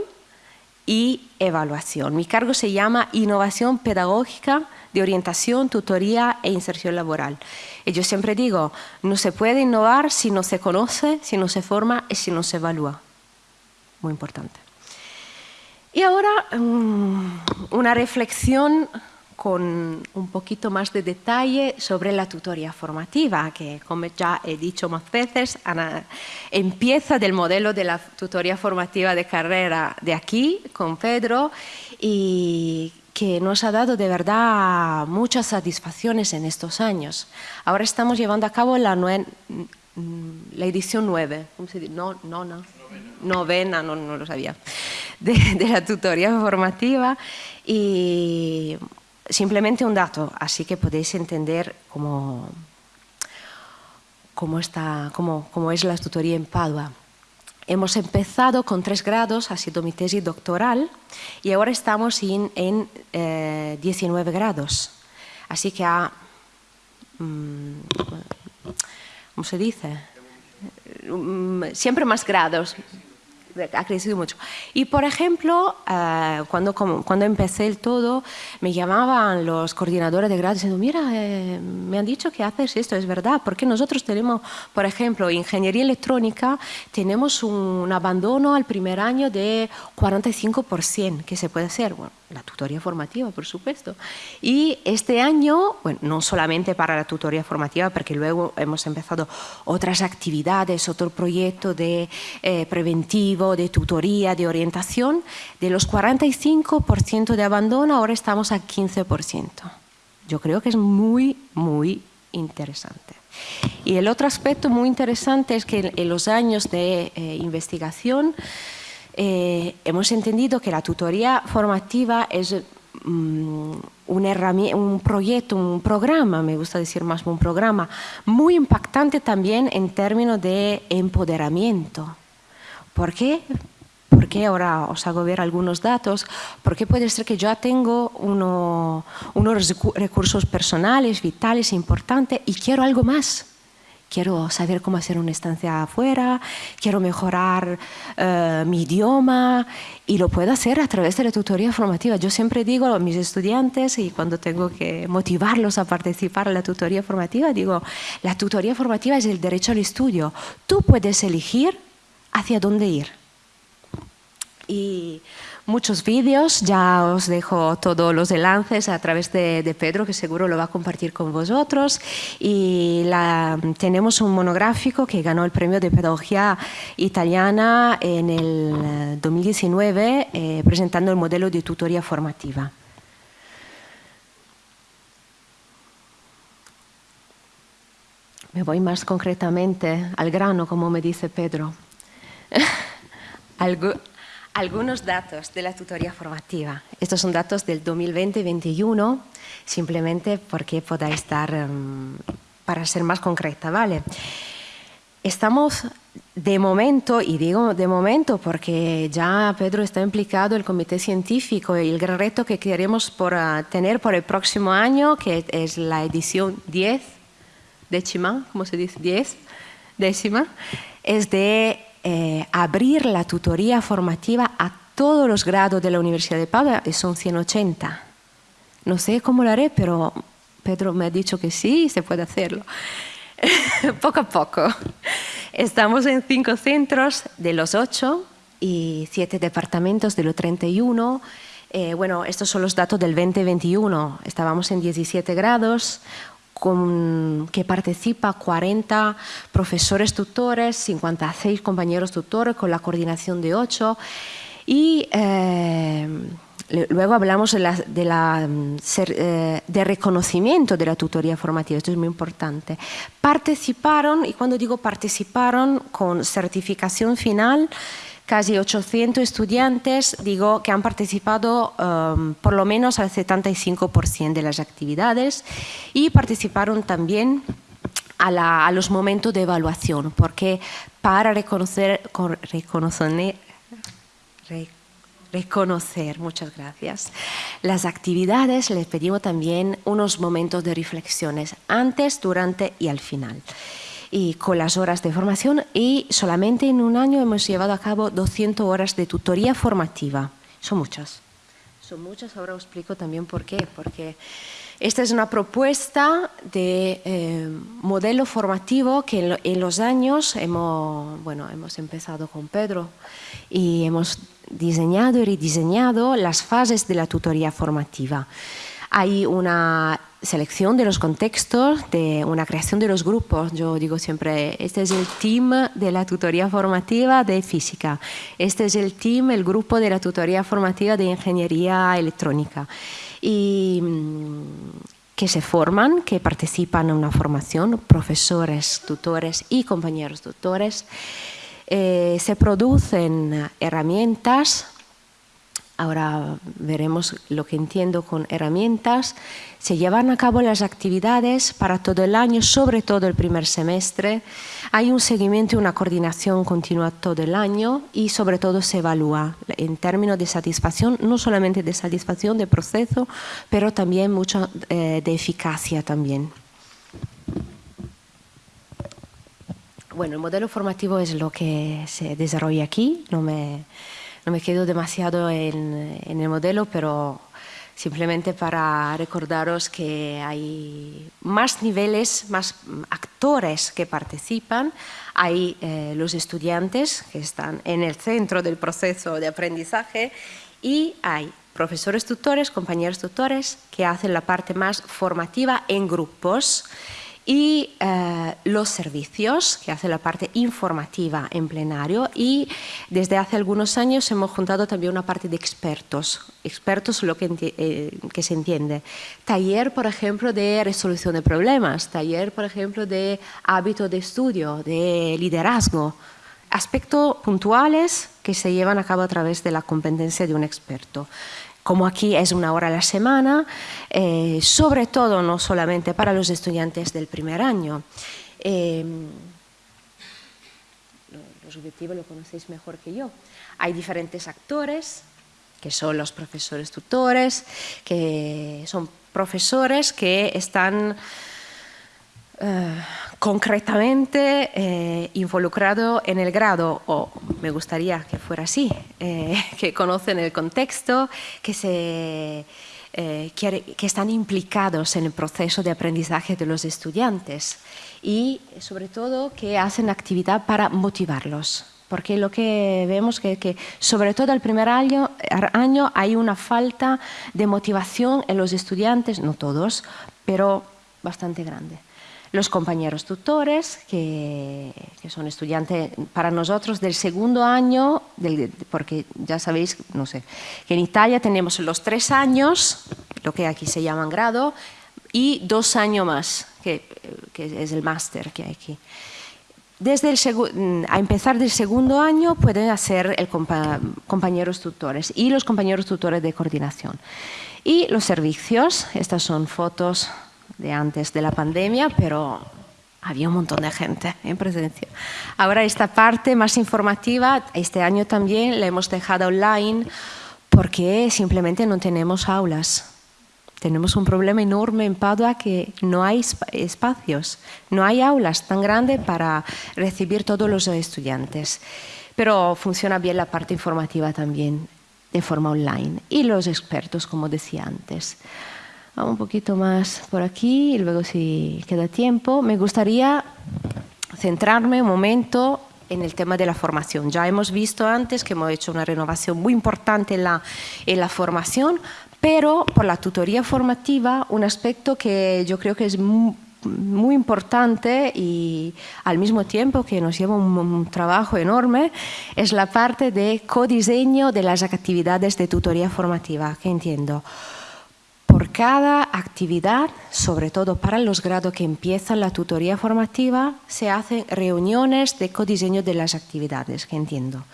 y evaluación. Mi cargo se llama Innovación Pedagógica de Orientación, Tutoría e Inserción Laboral. Y yo siempre digo, no se puede innovar si no se conoce, si no se forma y si no se evalúa. Muy importante. Y ahora mm, una reflexión con un poquito más de detalle sobre la tutoría formativa, que como ya he dicho más veces, empieza del modelo de la tutoría formativa de carrera de aquí, con Pedro, y que nos ha dado de verdad muchas satisfacciones en estos años. Ahora estamos llevando a cabo la, mm, la edición 9, ¿cómo se dice? No, no, no. Novena, no, no lo sabía de, la tutoría formativa y simplemente un dato, así que podéis entender cómo, cómo, está, cómo, cómo es la tutoría en Padua. Hemos empezado con tres grados, ha sido mi tesis doctoral, y ahora estamos en, en 19 eh, grados. Así que ha, mm, ¿cómo se dice? Mm, siempre más grados, ha crecido mucho. Y por ejemplo, eh, cuando, cuando empecé el todo, me llamaban los coordinadores de grado diciendo, mira, eh, me han dicho que haces esto, es verdad, porque nosotros tenemos, por ejemplo, ingeniería electrónica, tenemos un abandono al primer año de 45%, que se puede hacer, bueno, la tutoría formativa, por supuesto. Y este año, bueno, no solamente para la tutoría formativa, porque luego hemos empezado otras actividades, otro proyecto de eh, preventivo, de tutoría, de orientación, de los 45% de abandono, ahora estamos al 15%. Yo creo que es muy, muy interesante. Y el otro aspecto muy interesante es que en los años de eh, investigación eh, hemos entendido que la tutoría formativa es mm, un, un proyecto, un programa, me gusta decir más un programa, muy impactante también en términos de empoderamiento. ¿Por qué? Porque ahora os hago ver algunos datos, porque puede ser que yo tengo unos recursos personales, vitales, importantes y quiero algo más quiero saber cómo hacer una estancia afuera, quiero mejorar eh, mi idioma y lo puedo hacer a través de la tutoría formativa. Yo siempre digo a mis estudiantes y cuando tengo que motivarlos a participar en la tutoría formativa, digo, la tutoría formativa es el derecho al estudio. Tú puedes elegir hacia dónde ir. Y muchos vídeos, ya os dejo todos los enlaces a través de, Pedro, que seguro lo va a compartir con vosotros. Y tenemos un monográfico que ganó el premio de pedagogía italiana en el 2019, eh, presentando el modelo de tutoría formativa. Me voy más concretamente al grano, como me dice Pedro. Algunos datos de la tutoría formativa. Estos son datos del 2020-2021, simplemente porque podáis estar, em, para ser más concreta, ¿vale? Estamos de momento, y digo de momento porque ya Pedro está implicado el comité científico y el gran reto que queremos por, ah, tener por el próximo año, que es la edición 10, décima, ¿cómo se dice? 10, décima, es de eh, abrir la tutoría formativa a todos los grados de la Universidad de Padua, y son 180. No sé cómo lo haré, pero Pedro me ha dicho que sí, se puede hacerlo. poco a poco. Estamos en cinco centros de los ocho y siete departamentos de los 31. Eh, bueno, estos son los datos del 2021. Estábamos en 17 grados, con, que participa 40 profesores tutores, 56 compañeros tutores con la coordinación de 8 y eh, Luego hablamos de, la, mm, eh, de, reconocimiento de la tutoría formativa, esto es muy importante. Participaron, y cuando digo participaron con certificación final, casi 800 estudiantes, digo que han participado um, por lo menos al 75% de las actividades y participaron también a, los momentos de evaluación, porque para reconocer, reconocer reconocer, muchas gracias, las actividades, les pedimos también unos momentos de reflexiones antes, durante y al final. Y con las horas de formación y solamente en un año hemos llevado a cabo 200 horas de tutoría formativa. Son muchas. Son muchas, ahora os explico también por qué. Porque esta es una propuesta de eh, modelo formativo que en, los años hemos, bueno, hemos empezado con Pedro y hemos diseñado y rediseñado las fases de la tutoría formativa. Hay una selección de los contextos, de una creación de los grupos. Yo digo siempre, este es el team de la tutoría formativa de física, este es el team, el grupo de la tutoría formativa de ingeniería electrónica. Y mm, que se forman, que participan en una formación, profesores, tutores y compañeros tutores, eh, se producen herramientas, ahora veremos lo que entiendo con herramientas, se llevan a cabo las actividades para todo el año, sobre todo el primer semestre, hay un seguimiento y una coordinación continua todo el año y sobre todo se evalúa en términos de satisfacción, no solamente de satisfacción de proceso, pero también mucho eh, de eficacia también. Bueno, el modelo formativo es lo que se desarrolla aquí. No me, no me quedo demasiado en, en, el modelo, pero simplemente para recordaros que hay más niveles, más actores que participan. Hay eh, los estudiantes que están en el centro del proceso de aprendizaje y hay profesores tutores, compañeros tutores que hacen la parte más formativa en grupos y eh, los servicios, que hace la parte informativa en plenario y desde hace algunos años hemos juntado también una parte de expertos, expertos lo que, eh, que se entiende. Taller, por ejemplo, de resolución de problemas, taller, por ejemplo, de hábito de estudio, de liderazgo, aspectos puntuales que se llevan a cabo a través de la competencia de un experto como aquí es una hora a la semana, eh, sobre todo no solamente para los estudiantes del primer año. Eh, los objetivos lo conocéis mejor que yo. Hay diferentes actores, que son los profesores tutores, que son profesores que están concretamente eh, involucrado en el grado, o me gustaría que fuera así, eh, que conocen el contexto, que, se, que, están implicados en el proceso de aprendizaje de los estudiantes y sobre todo que hacen actividad para motivarlos. Porque lo que vemos que, que sobre todo el primer año, año hay una falta de motivación en los estudiantes, no todos, pero bastante grande los compañeros tutores, que, son estudiantes para nosotros del segundo año, porque ya sabéis, no sé, que en Italia tenemos los tres años, lo que aquí se llaman grado, y dos años más, que, es el máster que hay aquí. desde el a empezar del segundo año pueden hacer el compañeros tutores y los compañeros tutores de coordinación. Y los servicios, estas son fotos de antes de la pandemia, pero había un montón de gente en presencia. Ahora esta parte más informativa, este año también la hemos dejado online porque simplemente no tenemos aulas. Tenemos un problema enorme en Padua que no hay espacios, no hay aulas tan grandes para recibir todos los estudiantes. Pero funciona bien la parte informativa también de forma online. Y los expertos, como decía antes. Un poquito más por aquí y luego si queda tiempo. Me gustaría centrarme un momento en el tema de la formación. Ya hemos visto antes que hemos hecho una renovación muy importante en la, en la formación, pero por la tutoría formativa, un aspecto que yo creo que es muy, importante y al mismo tiempo que nos lleva un, trabajo enorme, es la parte de codiseño de las actividades de tutoría formativa, que entiendo. Por cada actividad, sobre todo para los grados que empiezan la tutoría formativa, se hacen reuniones de codiseño de las actividades, que entiendo.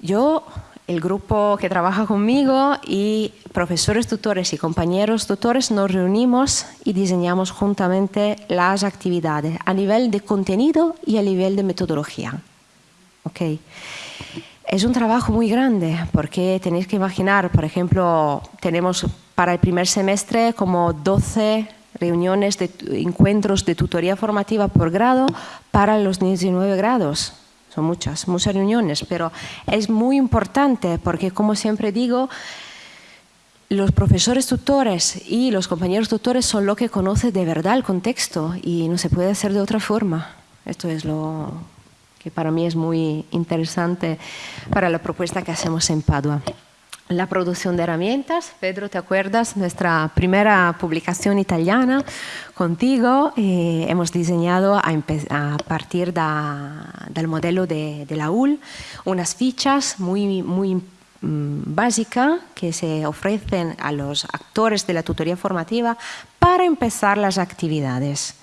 Yo el grupo que trabaja conmigo y profesores tutores y compañeros tutores nos reunimos y diseñamos juntamente las actividades a nivel de contenido y a nivel de metodología. Okay. Es un trabajo muy grande porque tenéis que imaginar, por ejemplo, tenemos para el primer semestre como 12 reuniones de encuentros de tutoría formativa por grado para los 19 grados son muchas, muchas reuniones, pero es muy importante porque, como siempre digo, los profesores tutores y los compañeros tutores son los que conocen de verdad el contexto y no se puede hacer de otra forma. Esto es lo que para mí es muy interesante para la propuesta que hacemos en Padua la producción de herramientas. Pedro, ¿te acuerdas? Nuestra primera publicación italiana contigo. Eh, hemos diseñado a, partir del modelo de, la UL unas fichas muy, muy mm, básicas que se ofrecen a los actores de la tutoría formativa para empezar las actividades.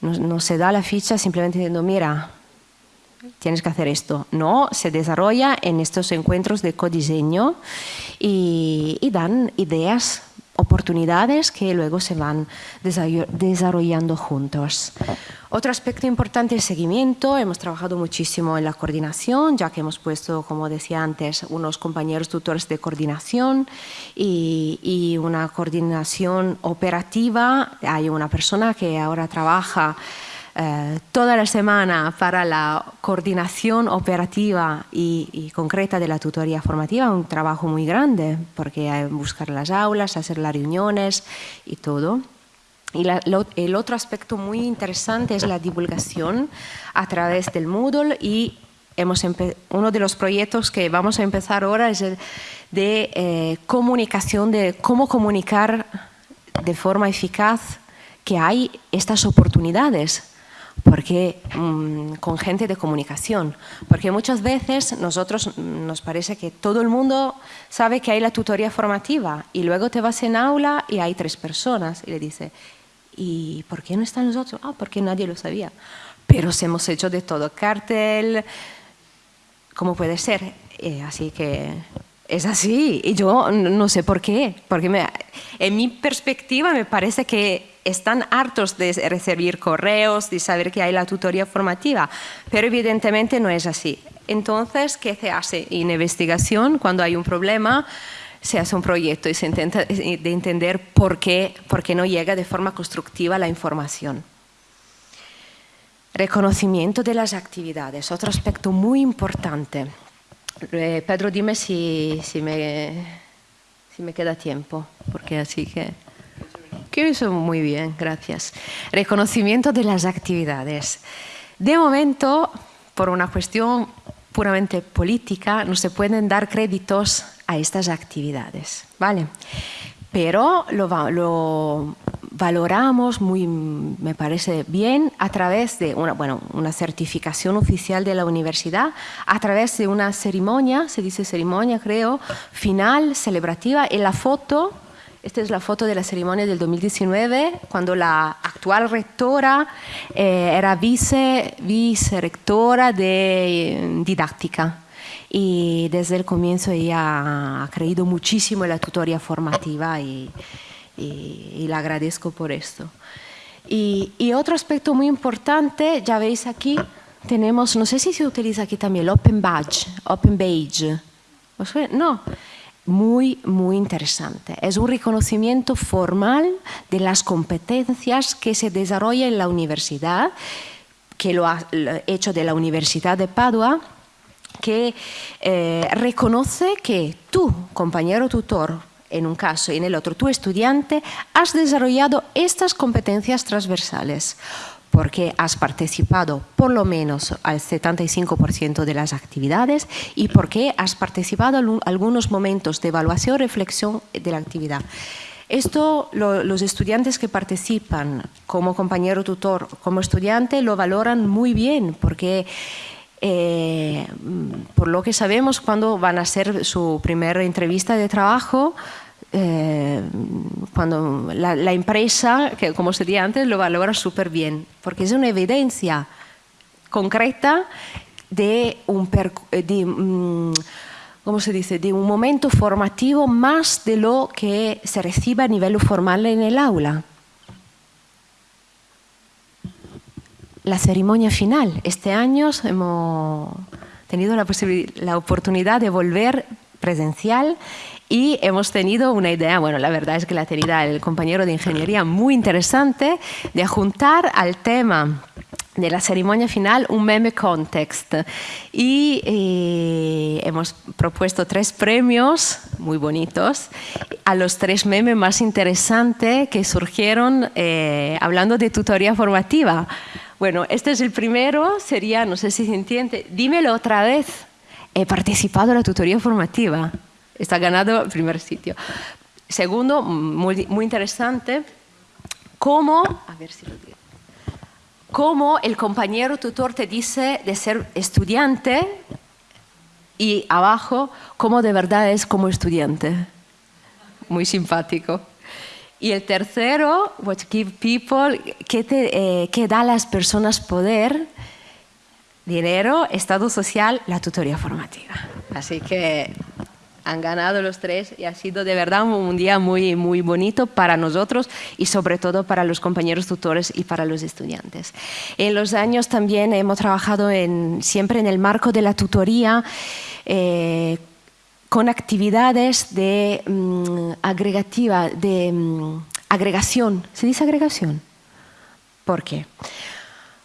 No, se da la ficha simplemente diciendo, mira, tienes que hacer esto. No, se desarrolla en estos encuentros de codiseño y, dan ideas, oportunidades que luego se van desarrollando juntos. Otro aspecto importante es seguimiento. Hemos trabajado muchísimo en la coordinación, ya que hemos puesto, como decía antes, unos compañeros tutores de coordinación y, y una coordinación operativa. Hay una persona que ahora trabaja eh, toda la semana para la coordinación operativa y, concreta de la tutoría formativa, un trabajo muy grande, porque hay buscar las aulas, hacer las reuniones y todo. Y el otro aspecto muy interesante es la divulgación a través del Moodle y hemos uno de los proyectos que vamos a empezar ahora es el de eh, comunicación, de cómo comunicar de forma eficaz que hay estas oportunidades porque mm, con gente de comunicación, porque muchas veces nosotros mm, nos parece que todo el mundo sabe que hay la tutoría formativa y luego te vas en aula y hay tres personas y le dice, ¿y por qué no están nosotros? Ah, porque nadie lo sabía. Pero hemos hecho de todo, cartel, ¿cómo puede ser? Eh, así que es así y yo no sé por qué, porque en mi perspectiva me parece que están hartos de recibir correos, de saber que hay la tutoría formativa, pero evidentemente no es así. Entonces, ¿qué se hace? En investigación, cuando hay un problema, se hace un proyecto y se intenta de entender por qué, por qué no llega de forma constructiva la información. Reconocimiento de las actividades, otro aspecto muy importante. Eh, Pedro, dime si, me, si me queda tiempo, porque así que... Que eso muy bien, gracias. Reconocimiento de las actividades. De momento, por una cuestión puramente política, no se pueden dar créditos a estas actividades, ¿vale? Pero lo, lo valoramos muy, me parece bien, a través de una, bueno, una certificación oficial de la universidad, a través de una ceremonia, se dice ceremonia creo, final, celebrativa, en la foto Esta es la foto de la ceremonia del 2019, cuando la actual rectora eh, era vice, vice-rectora de eh, didáctica. Y desde el comienzo ella ha creído muchísimo en la tutoría formativa y, y, le agradezco por esto. Y, y, otro aspecto muy importante, ya veis aquí, tenemos, no sé si se utiliza aquí también, el Open Badge, Open Badge. No, muy, muy interesante. Es un reconocimiento formal de las competencias que se desarrolla en la universidad, que lo ha hecho de la Universidad de Padua, que eh, reconoce que tú, compañero tutor, en un caso y en el otro, tu estudiante, has desarrollado estas competencias transversales porque has participado por lo menos al 75% de las actividades y porque has participado en algunos momentos de evaluación reflexión de la actividad. Esto los estudiantes que participan como compañero tutor, como estudiante, lo valoran muy bien porque eh, por lo que sabemos cuando van a hacer su primera entrevista de trabajo, eh, cuando la, empresa, que como se decía antes, lo valora súper bien, porque es una evidencia concreta de un, de, mm, ¿cómo se dice? de un momento formativo más de lo que se recibe a nivel formal en el aula. La ceremonia final. Este año hemos tenido la, la oportunidad de volver presencial y hemos tenido una idea, bueno, la verdad es que la tenía el compañero de ingeniería muy interesante, de juntar al tema de la ceremonia final un meme context. Y eh, hemos propuesto tres premios muy bonitos a los tres memes más interesantes que surgieron eh, hablando de tutoría formativa. Bueno, este es el primero, sería, no sé si se entiende, dímelo otra vez, he participado en la tutoría formativa está ganado el primer sitio. Segundo, muy, interesante, cómo, cómo el compañero tutor te dice de ser estudiante y abajo, cómo de verdad es como estudiante. Muy simpático. Y el tercero, what give people, que, te, eh, da a las personas poder, dinero, estado social, la tutoría formativa. Así que han ganado los tres y ha sido de verdad un día muy, muy bonito para nosotros y sobre todo para los compañeros tutores y para los estudiantes. En los años también hemos trabajado en, siempre en el marco de la tutoría eh, con actividades de mm, agregativa, de mm, agregación. ¿Se dice agregación? ¿Por qué?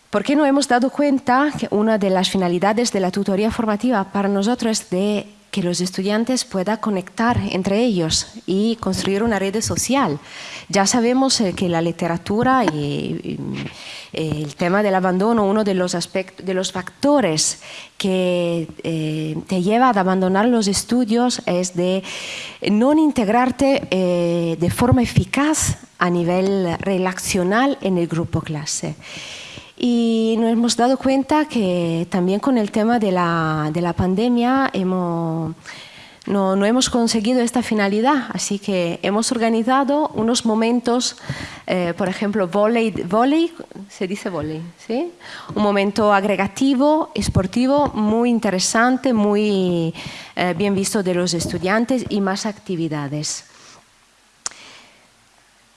Porque no hemos dado cuenta que una de las finalidades de la tutoría formativa para nosotros es de que los estudiantes puedan conectar entre ellos y construir una red social. Ya sabemos eh, que la literatura y, eh, el tema del abandono, uno de los, aspectos, de los factores que eh, te lleva a abandonar los estudios es de no integrarte de forma eficaz a nivel relacional en el grupo clase. Y nos hemos dado cuenta que también con el tema de la, de la pandemia hemos, no, no, hemos conseguido esta finalidad, así que hemos organizado unos momentos, eh, por ejemplo, volei, volei, se dice volei, ¿sí? un momento agregativo, esportivo, muy interesante, muy eh, bien visto de los estudiantes y más actividades.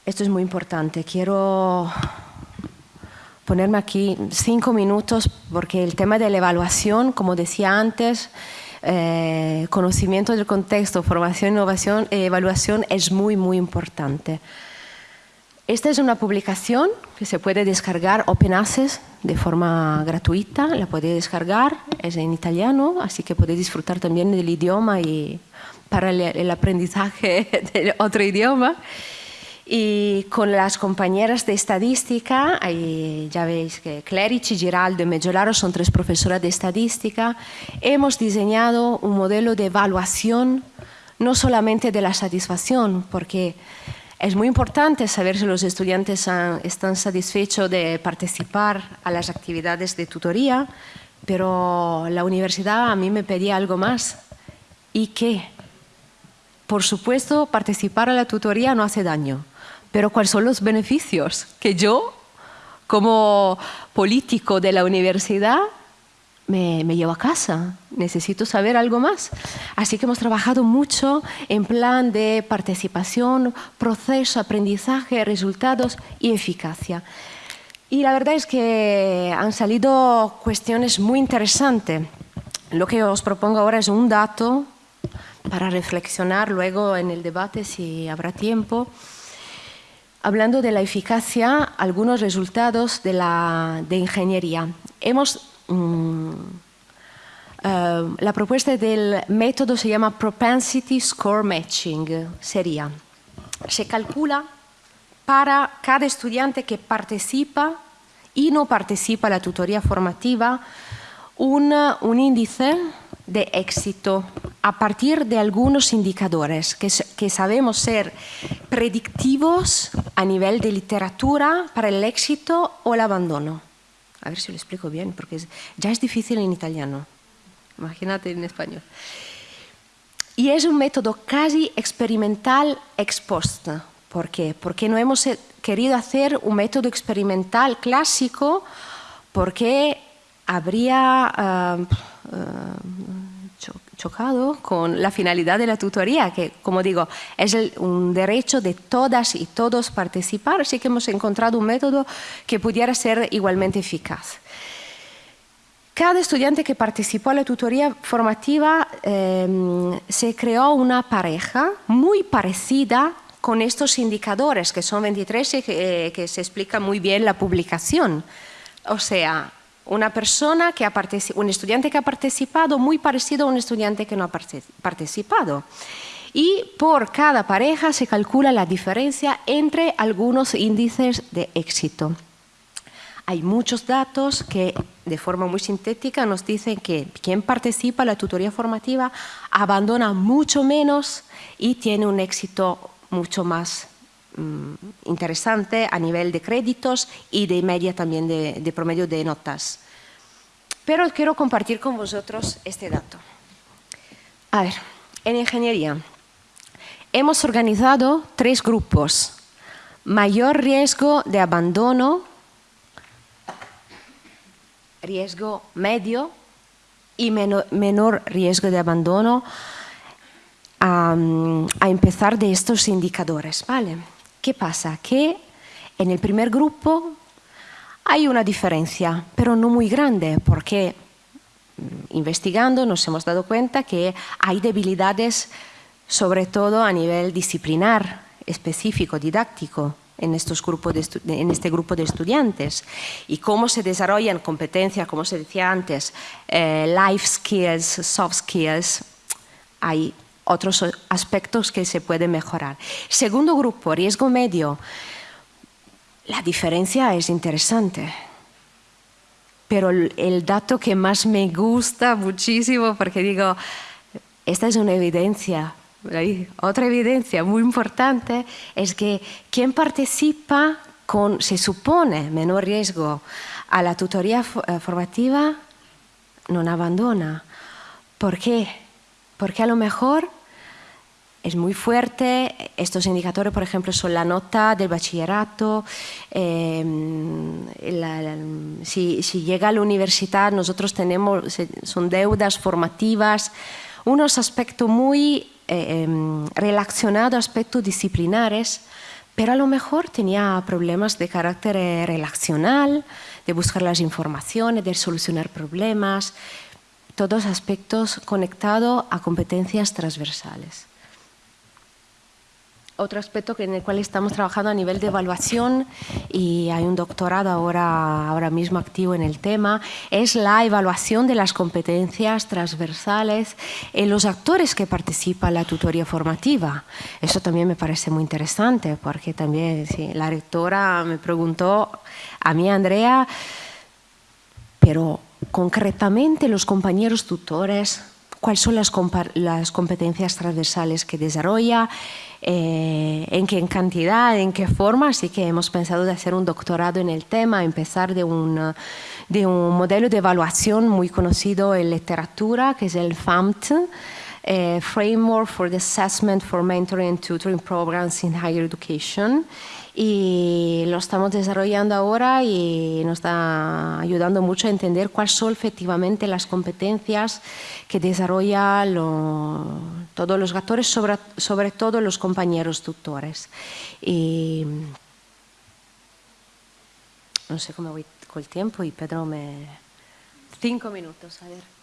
Esto es muy importante. Quiero ponerme aquí cinco minutos porque el tema de la evaluación, como decía antes, eh, conocimiento del contexto, formación, innovación e evaluación es muy, muy importante. Esta es una publicación que se puede descargar Open Access de forma gratuita, la puede descargar, es en italiano, así que puede disfrutar también del idioma y para el aprendizaje de otro idioma. Y con las compañeras de estadística, ya veis que Clerici, Giraldo y Meggiolaro son tres profesoras de estadística, hemos diseñado un modelo de evaluación no solamente de la satisfacción, porque es muy importante saber si los estudiantes están satisfechos de participar a las actividades de tutoría, pero la universidad a mí me pedía algo más. ¿Y qué? por supuesto, participar en la tutoría no hace daño, pero ¿cuáles son los beneficios que yo, como político de la universidad, me, llevo a casa? Necesito saber algo más. Así que hemos trabajado mucho en plan de participación, proceso, aprendizaje, resultados y eficacia. Y la verdad es que han salido cuestiones muy interesantes. Lo que os propongo ahora es un dato para reflexionar luego en el debate si habrá tiempo. Hablando de la eficacia, algunos resultados de, la, de ingeniería. Hemos, mm, eh, la propuesta del método se llama Propensity Score Matching. Sería, se calcula para cada estudiante que participa y no participa en la tutoría formativa un, un índice de éxito a partir de algunos indicadores que, que, sabemos ser predictivos a nivel de literatura para el éxito o el abandono. A ver si lo explico bien, porque ya es difícil en italiano. Imagínate en español. Y es un método casi experimental ex post. ¿Por qué? Porque no hemos querido hacer un método experimental clásico porque habría uh, chocado con la finalidad de la tutoría, que, como digo, es un derecho de todas y todos participar, así que hemos encontrado un método que pudiera ser igualmente eficaz. Cada estudiante que participó en la tutoría formativa eh, se creó una pareja muy parecida con estos indicadores, que son 23 y que, que se explica muy bien la publicación. O sea, una persona que ha un estudiante que ha participado muy parecido a un estudiante que no ha participado. Y por cada pareja se calcula la diferencia entre algunos índices de éxito. Hay muchos datos que de forma muy sintética nos dicen que quien participa en la tutoría formativa abandona mucho menos y tiene un éxito mucho más interesante a nivel de créditos y de media también de, promedio de notas. Pero quiero compartir con vosotros este dato. A ver, en ingeniería hemos organizado tres grupos. Mayor riesgo de abandono, riesgo medio y menor riesgo de abandono a, empezar de estos indicadores. ¿vale? ¿Qué pasa? Que en el primer grupo hay una diferencia, pero no muy grande, porque mm, investigando nos hemos dado cuenta que hay debilidades sobre todo a nivel disciplinar, específico, didáctico, en, estos grupos en este grupo de estudiantes y cómo se desarrollan competencias, como se decía antes, eh, life skills, soft skills, hay otros aspectos que se pueden mejorar. Segundo grupo, riesgo medio. La diferencia es interesante, pero el dato que más me gusta muchísimo, porque digo, esta es una evidencia, otra evidencia muy importante, es que quien participa con, se supone, menor riesgo a la tutoría eh, formativa, no abandona. ¿Por qué? Porque a lo mejor es muy fuerte. Estos indicadores, por ejemplo, son la nota del bachillerato. Em, si, llega a la universidad, nosotros tenemos, son deudas formativas, unos aspectos muy eh, em, relacionados aspectos disciplinares, pero a lo mejor tenía problemas de carácter eh, relacional, de buscar las informaciones, de solucionar problemas, todos aspectos conectados a competencias transversales. Otro aspecto en el cual estamos trabajando a nivel de evaluación y hay un doctorado ahora, ahora mismo activo en el tema, es la evaluación de las competencias transversales en los actores que participan en la tutoría formativa. Eso también me parece muy interesante porque también la rectora me preguntó a mí, Andrea, pero concretamente los compañeros tutores, ¿cuáles son las, competencias transversales que desarrolla? Eh, en qué cantidad, en qué forma, así que hemos pensado de hacer un doctorado en el tema, empezar de un, de un modelo de evaluación muy conocido en literatura, que es el FAMT, a framework for the assessment for mentoring and tutoring programs in higher education y lo estamos desarrollando ahora y nos está ayudando mucho a entender cuáles son efectivamente las competencias que desarrollan todos los actores, sobre, sobre todo los compañeros tutores. Y, no sé cómo voy con el tiempo y Pedro me... Cinco minutos, a ver.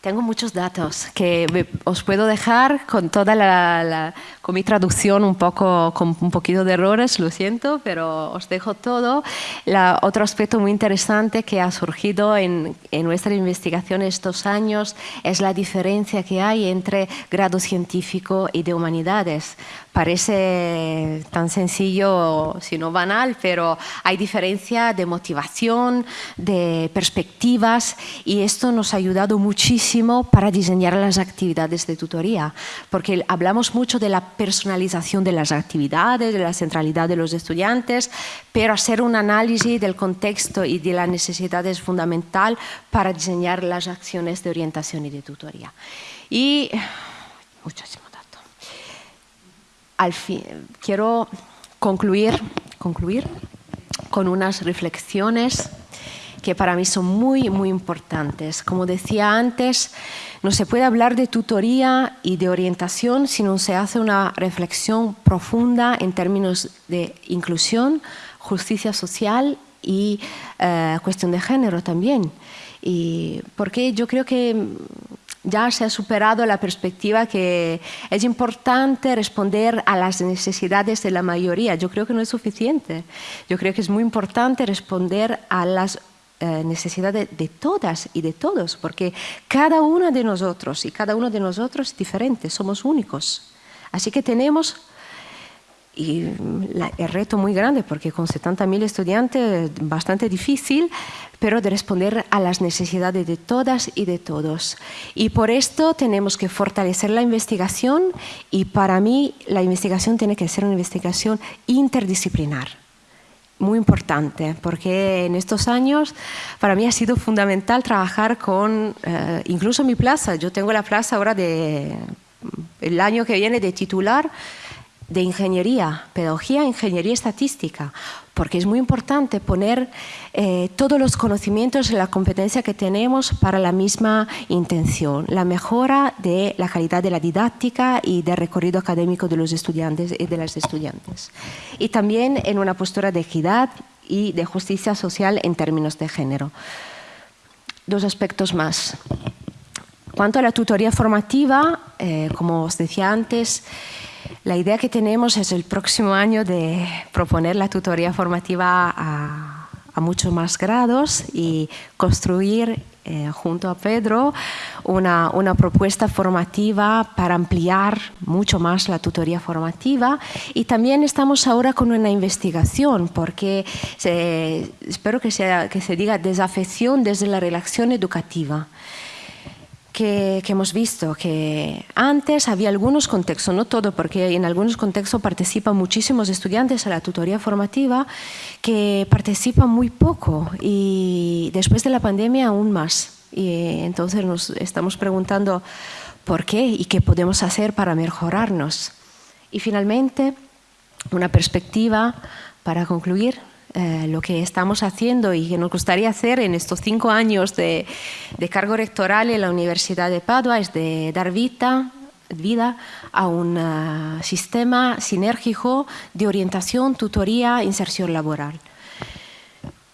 Tengo muchos datos que os puedo dejar con toda la, con mi traducción un poco con un poquito de errores, lo siento, pero os dejo todo. La, otro aspecto muy interesante que ha surgido en, en nuestra investigación estos años es la diferencia que hay entre grado científico y de humanidades. Parece tan sencillo, si no banal, pero hay diferencia de motivación, de perspectivas y esto nos ha ayudado muchísimo para diseñar las actividades de tutoría, porque hablamos mucho de la personalización de las actividades, de la centralidad de los estudiantes, pero hacer un análisis del contexto y de las necesidades es fundamental para diseñar las acciones de orientación y de tutoría. Y muchísimo al fin, quiero concluir, con unas reflexiones que para mí son muy, muy importantes. Como decía antes, no se puede hablar de tutoría y de orientación si no se hace una reflexión profunda en términos de inclusión, justicia social y eh, cuestión de género también. Y porque yo creo que ya se ha superado la perspectiva que es importante responder a las necesidades de la mayoría. Yo creo que no es suficiente. Yo creo que es muy importante responder a las eh, necesidades de todas y de todos, porque cada uno de nosotros y cada uno de nosotros es diferente, somos únicos. Así que tenemos y el reto muy grande porque con 70.000 estudiantes bastante difícil, pero de responder a las necesidades de todas y de todos. Y por esto tenemos que fortalecer la investigación y para mí la investigación tiene que ser una investigación interdisciplinar. Muy importante, porque en estos años para mí ha sido fundamental trabajar con, eh, incluso mi plaza, yo tengo la plaza ahora de, el año que viene de titular, de ingeniería, pedagogía, ingeniería estadística, porque es muy importante poner eh, todos los conocimientos y la competencia que tenemos para la misma intención, la mejora de la calidad de la didáctica y del recorrido académico de los estudiantes y de las estudiantes. Y también en una postura de equidad y de justicia social en términos de género. Dos aspectos más. Cuanto a la tutoría formativa, eh, como os decía antes, la idea que tenemos es el próximo año de proponer la tutoría formativa a, muchos más grados y construir eh, junto a Pedro una, una, propuesta formativa para ampliar mucho más la tutoría formativa. Y también estamos ahora con una investigación porque espero que, sea, que se diga desafección desde la relación educativa que, hemos visto que antes había algunos contextos, no todo, porque en algunos contextos participan muchísimos estudiantes a la tutoría formativa que participan muy poco y después de la pandemia aún más. Y entonces nos estamos preguntando por qué y qué podemos hacer para mejorarnos. Y finalmente, una perspectiva para concluir eh, lo que estamos haciendo y que nos gustaría hacer en estos cinco años de, cargo rectoral en la Universidad de Padua es de dar vida, a un eh, sistema sinérgico de orientación, tutoría, inserción laboral.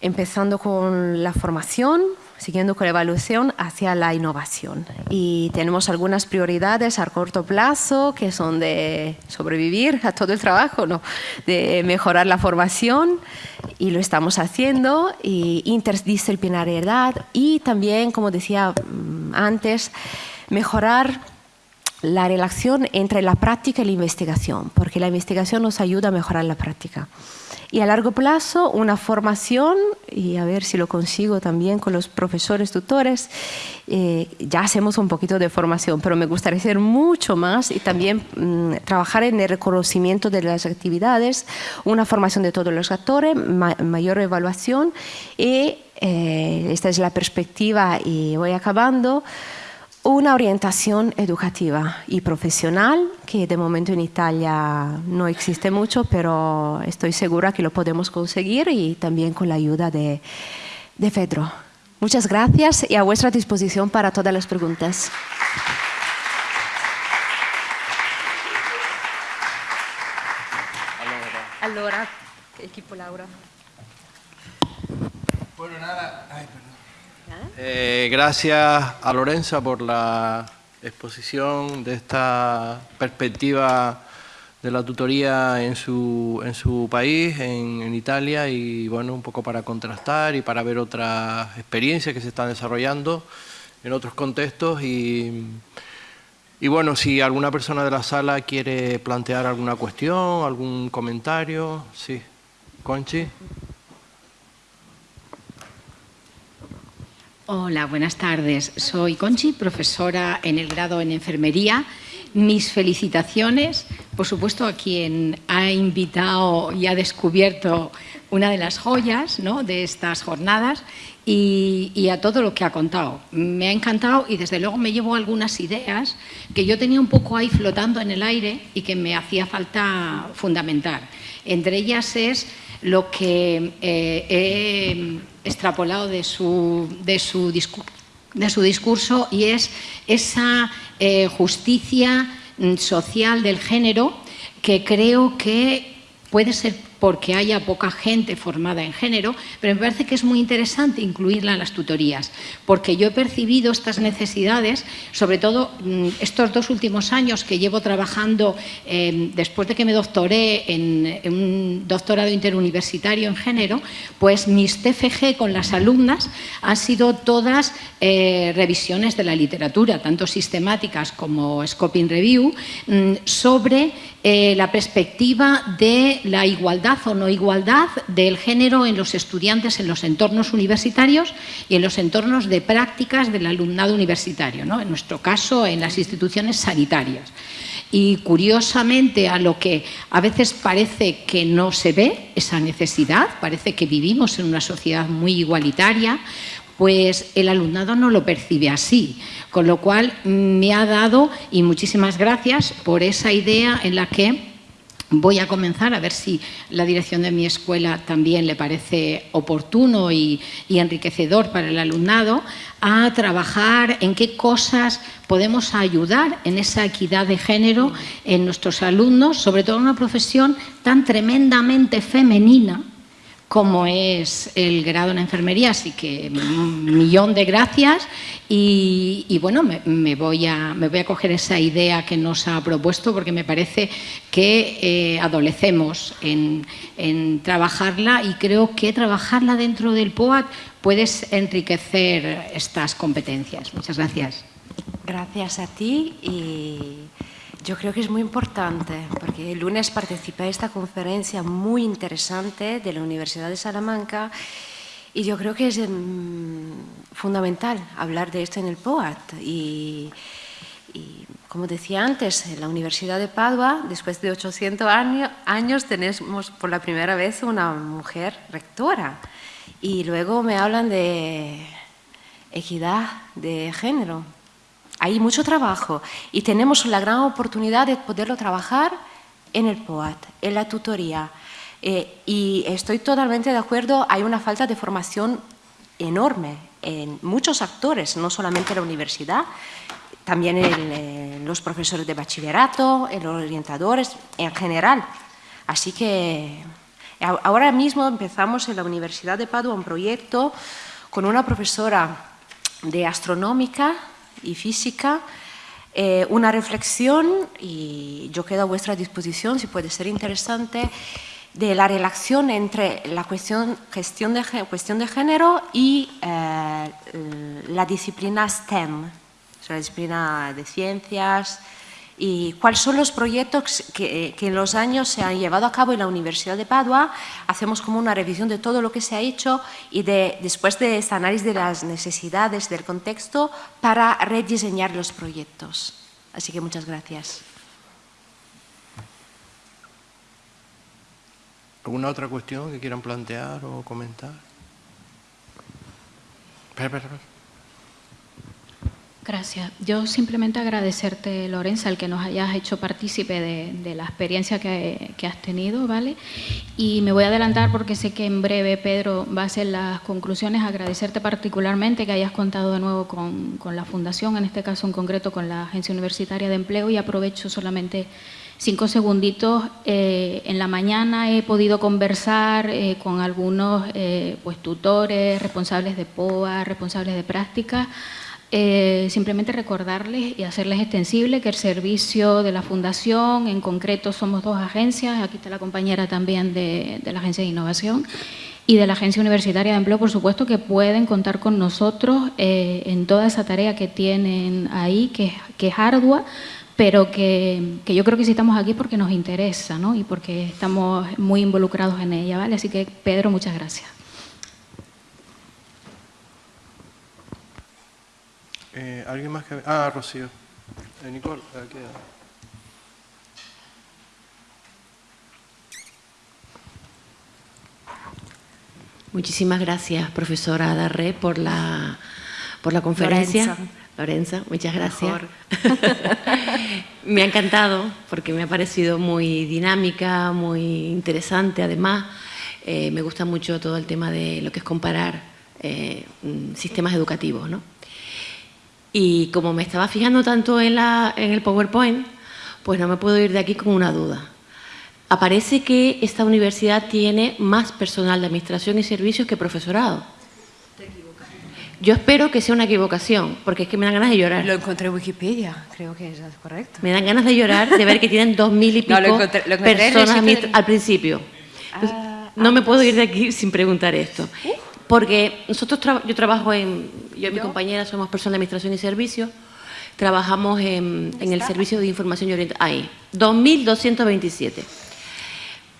Empezando con la formación, siguiendo con la evaluación hacia la innovación. Y tenemos algunas prioridades a corto plazo que son de sobrevivir a todo el trabajo, ¿no? de mejorar la formación y lo estamos haciendo, y interdisciplinariedad y también, como decía mm, antes, mejorar la relación entre la práctica y la investigación, porque la investigación nos ayuda a mejorar la práctica. Y a largo plazo, una formación, y a ver si lo consigo también con los profesores tutores, eh, ya hacemos un poquito de formación, pero me gustaría hacer mucho más y también mm, trabajar en el reconocimiento de las actividades, una formación de todos los actores, mayor evaluación y eh, esta es la perspectiva y voy acabando una orientación educativa y profesional que de momento en Italia no existe mucho, pero estoy segura que lo podemos conseguir y también con la ayuda de, de Pedro. Muchas gracias y a vuestra disposición para todas las preguntas. Allora, equipo Laura. Bueno, nada. Eh, gracias a Lorenza por la exposición de esta perspectiva de la tutoría en su, en su país, en, en, Italia, y bueno, un poco para contrastar y para ver otras experiencias que se están desarrollando en otros contextos y, y bueno, si alguna persona de la sala quiere plantear alguna cuestión, algún comentario, sí. Conchi. Hola, buenas tardes. Soy Conchi, profesora en el grado en enfermería. Mis felicitaciones, por supuesto, a quien ha invitado y ha descubierto una de las joyas de estas jornadas y, a todo lo que ha contado. Me ha encantado y desde luego me llevo algunas ideas que yo tenía un poco ahí flotando en el aire y que me hacía falta fundamentar. Entre ellas es lo que eh, he extrapolado de su, de su, de su discurso y es esa eh, justicia social del género que creo que puede ser porque haya poca gente formada en género, pero me parece que es muy interesante incluirla en las tutorías, porque yo he percibido estas necesidades, sobre todo mm, estos dos últimos años que llevo trabajando, eh, después de que me doctoré en, un doctorado interuniversitario en género, pues mis TFG con las alumnas han sido todas eh, revisiones de la literatura, tanto sistemáticas como Scoping Review, mmm, sobre eh, la perspectiva de la igualdad o no igualdad del género en los estudiantes en los entornos universitarios y en los entornos de prácticas del alumnado universitario, ¿no? en nuestro caso en las instituciones sanitarias. Y curiosamente a lo que a veces parece que no se ve esa necesidad, parece que vivimos en una sociedad muy igualitaria, pues el alumnado no lo percibe así. Con lo cual me ha dado, y muchísimas gracias por esa idea en la que voy a comenzar a ver si la dirección de mi escuela también le parece oportuno y, enriquecedor para el alumnado, a trabajar en qué cosas podemos ayudar en esa equidad de género en nuestros alumnos, sobre todo en una profesión tan tremendamente femenina como es el grado en enfermería, así que un millón de gracias y, bueno, me, voy a, me voy a coger esa idea que nos ha propuesto porque me parece que eh, adolecemos en, en, trabajarla y creo que trabajarla dentro del POAT puede enriquecer estas competencias. Muchas gracias. Gracias a ti y yo creo que es muy importante porque el lunes participé en esta conferencia muy interesante de la Universidad de Salamanca y yo creo que es um, fundamental hablar de esto en el POAT. Y, como decía antes, en la Universidad de Padua, después de 800 años, años tenemos por la primera vez una mujer rectora. Y luego me hablan de equidad de género. Hay mucho trabajo y tenemos la gran oportunidad de poderlo trabajar en el POAT, en la tutoría. Eh, y estoy totalmente de acuerdo, hay una falta de formación enorme en muchos actores, no solamente en la universidad, también en, los profesores de bachillerato, en los orientadores, en general. Así que ahora mismo empezamos en la Universidad de Padua un proyecto con una profesora de astronómica y física, eh, una reflexión, y yo quedo a vuestra disposición si puede ser interesante, de la relación entre la cuestión, gestión de, cuestión de género y eh, la disciplina STEM, la disciplina de ciencias, y cuáles son los proyectos que, que, en los años se han llevado a cabo en la Universidad de Padua. Hacemos como una revisión de todo lo que se ha hecho y de, después de este análisis de las necesidades del contexto para rediseñar los proyectos. Así que muchas gracias. ¿Alguna otra cuestión que quieran plantear o comentar? Espera, espera, espera. Gracias. Yo simplemente agradecerte, Lorenza, el que nos hayas hecho partícipe de, la experiencia que, has tenido, ¿vale? Y me voy a adelantar porque sé que en breve Pedro va a hacer las conclusiones. Agradecerte particularmente que hayas contado de nuevo con, la Fundación, en este caso en concreto con la Agencia Universitaria de Empleo, y aprovecho solamente cinco segunditos. Eh, en la mañana he podido conversar eh, con algunos eh, pues, tutores, responsables de POA, responsables de práctica, eh, simplemente recordarles y hacerles extensible que el servicio de la Fundación, en concreto somos dos agencias, aquí está la compañera también de, la Agencia de Innovación y de la Agencia Universitaria de Empleo, por supuesto, que pueden contar con nosotros eh, en toda esa tarea que tienen ahí, que, que es ardua, pero que, que, yo creo que sí estamos aquí porque nos interesa ¿no? y porque estamos muy involucrados en ella. ¿vale? Así que, Pedro, muchas gracias. Eh, ¿Alguien más que...? Ah, Rocío. Eh, Nicole, aquí. Muchísimas gracias, profesora Darré, por la, por la conferencia. Lorenza. muchas gracias. me ha encantado porque me ha parecido muy dinámica, muy interesante. Además, eh, me gusta mucho todo el tema de lo que es comparar mm, sistemas educativos, ¿no? Y como me estaba fijando tanto en, la, en el PowerPoint, pues no me puedo ir de aquí con una duda. Aparece que esta universidad tiene más personal de administración y servicios que profesorado. Yo espero que sea una equivocación, porque es que me dan ganas de llorar. Lo encontré en Wikipedia, creo que es correcto. Me dan ganas de llorar de ver que tienen dos mil y pico personas al principio. Ah, no me puedo ir de aquí sin preguntar esto. Uh. Porque nosotros, yo trabajo en, yo y mi compañera somos personas de administración y servicios, trabajamos en, el servicio de información y orientación, ahí, 2.227.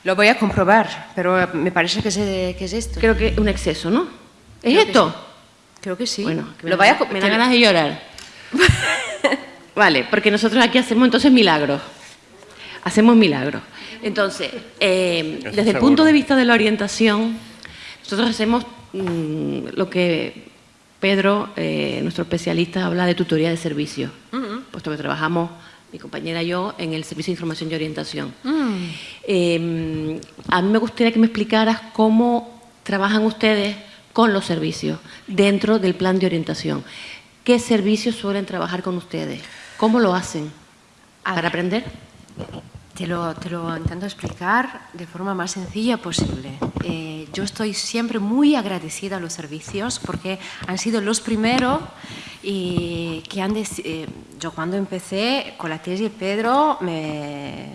Lo voy a comprobar, pero me parece que es, esto. Creo que es un exceso, ¿no? ¿Es esto? Creo que sí. Bueno, Lo me, da, me da ganas de llorar. vale, porque nosotros aquí hacemos entonces milagros. Hacemos milagros. Entonces, eh, desde el punto de vista de la orientación, nosotros hacemos lo que Pedro, eh, nuestro especialista, habla de tutoría de servicio, puesto que trabajamos, mi compañera y yo, en el Servicio de Información y Orientación. Mm. Em, a mí me gustaría que me explicaras cómo trabajan ustedes con los servicios dentro del plan de orientación. ¿Qué servicios suelen trabajar con ustedes? ¿Cómo lo hacen? ¿Para aprender? Te lo, te lo, intento explicar de forma más sencilla posible. Eh, yo estoy siempre muy agradecida a los servicios porque han sido los primeros y que han... Eh, yo cuando empecé con la tesis, Pedro me,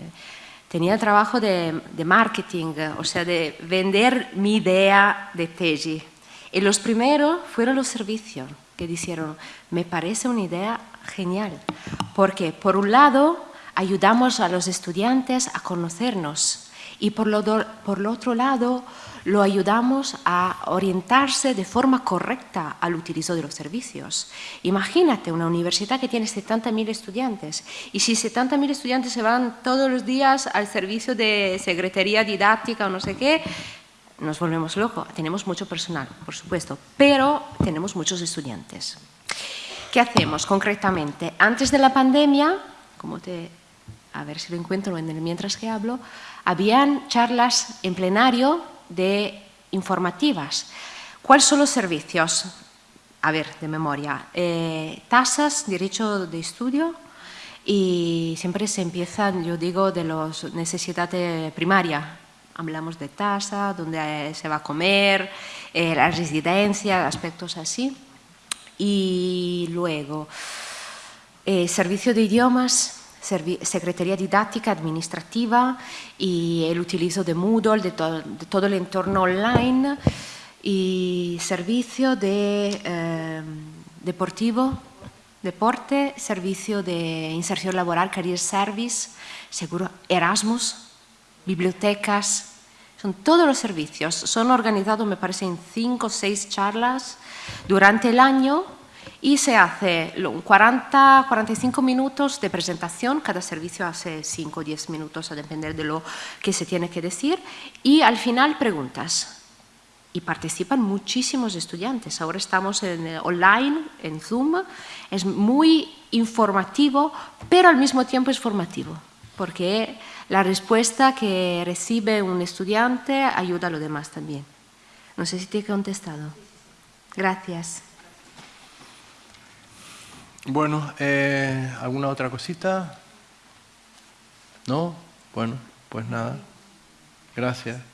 tenía trabajo de, de, marketing, o sea, de vender mi idea de tesis. Y los primeros fueron los servicios que dijeron, me parece una idea genial, porque por un lado ayudamos a los estudiantes a conocernos y por lo, por lo otro lado lo ayudamos a orientarse de forma correcta al utilizo de los servicios. Imagínate una universidad que tiene 70.000 estudiantes y si 70.000 estudiantes se van todos los días al servicio de secretaría didáctica o no sé qué, nos volvemos locos. Tenemos mucho personal, por supuesto, pero tenemos muchos estudiantes. ¿Qué hacemos concretamente? Antes de la pandemia, como te a ver si lo encuentro mientras que hablo, habían charlas en plenario de informativas. ¿Cuáles son los servicios? A ver, de memoria. Eh, tasas, derecho de estudio y siempre se empiezan, yo digo, de las necesidades primarias. Hablamos de tasa, dónde se va a comer, eh, la residencia, aspectos así. Y luego, eh, servicio de idiomas, secretaría didáctica administrativa y el utilizo de Moodle, de, to de todo el entorno online y servicio de eh, deportivo, deporte, servicio de inserción laboral, career service, seguro Erasmus, bibliotecas, son todos los servicios. Son organizados, me parece, en cinco o seis charlas durante el año y se hace 40, 45 minutos de presentación, cada servicio hace 5 o 10 minutos a depender de lo que se tiene que decir y al final preguntas. y participan muchísimos estudiantes. Ahora estamos en, online, en Zoom, es muy informativo, pero al mismo tiempo es formativo, porque la respuesta que recibe un estudiante ayuda a los demás también. No sé si te he contestado. Gracias. Bueno, eh, ¿alguna otra cosita? ¿No? Bueno, pues nada. Gracias.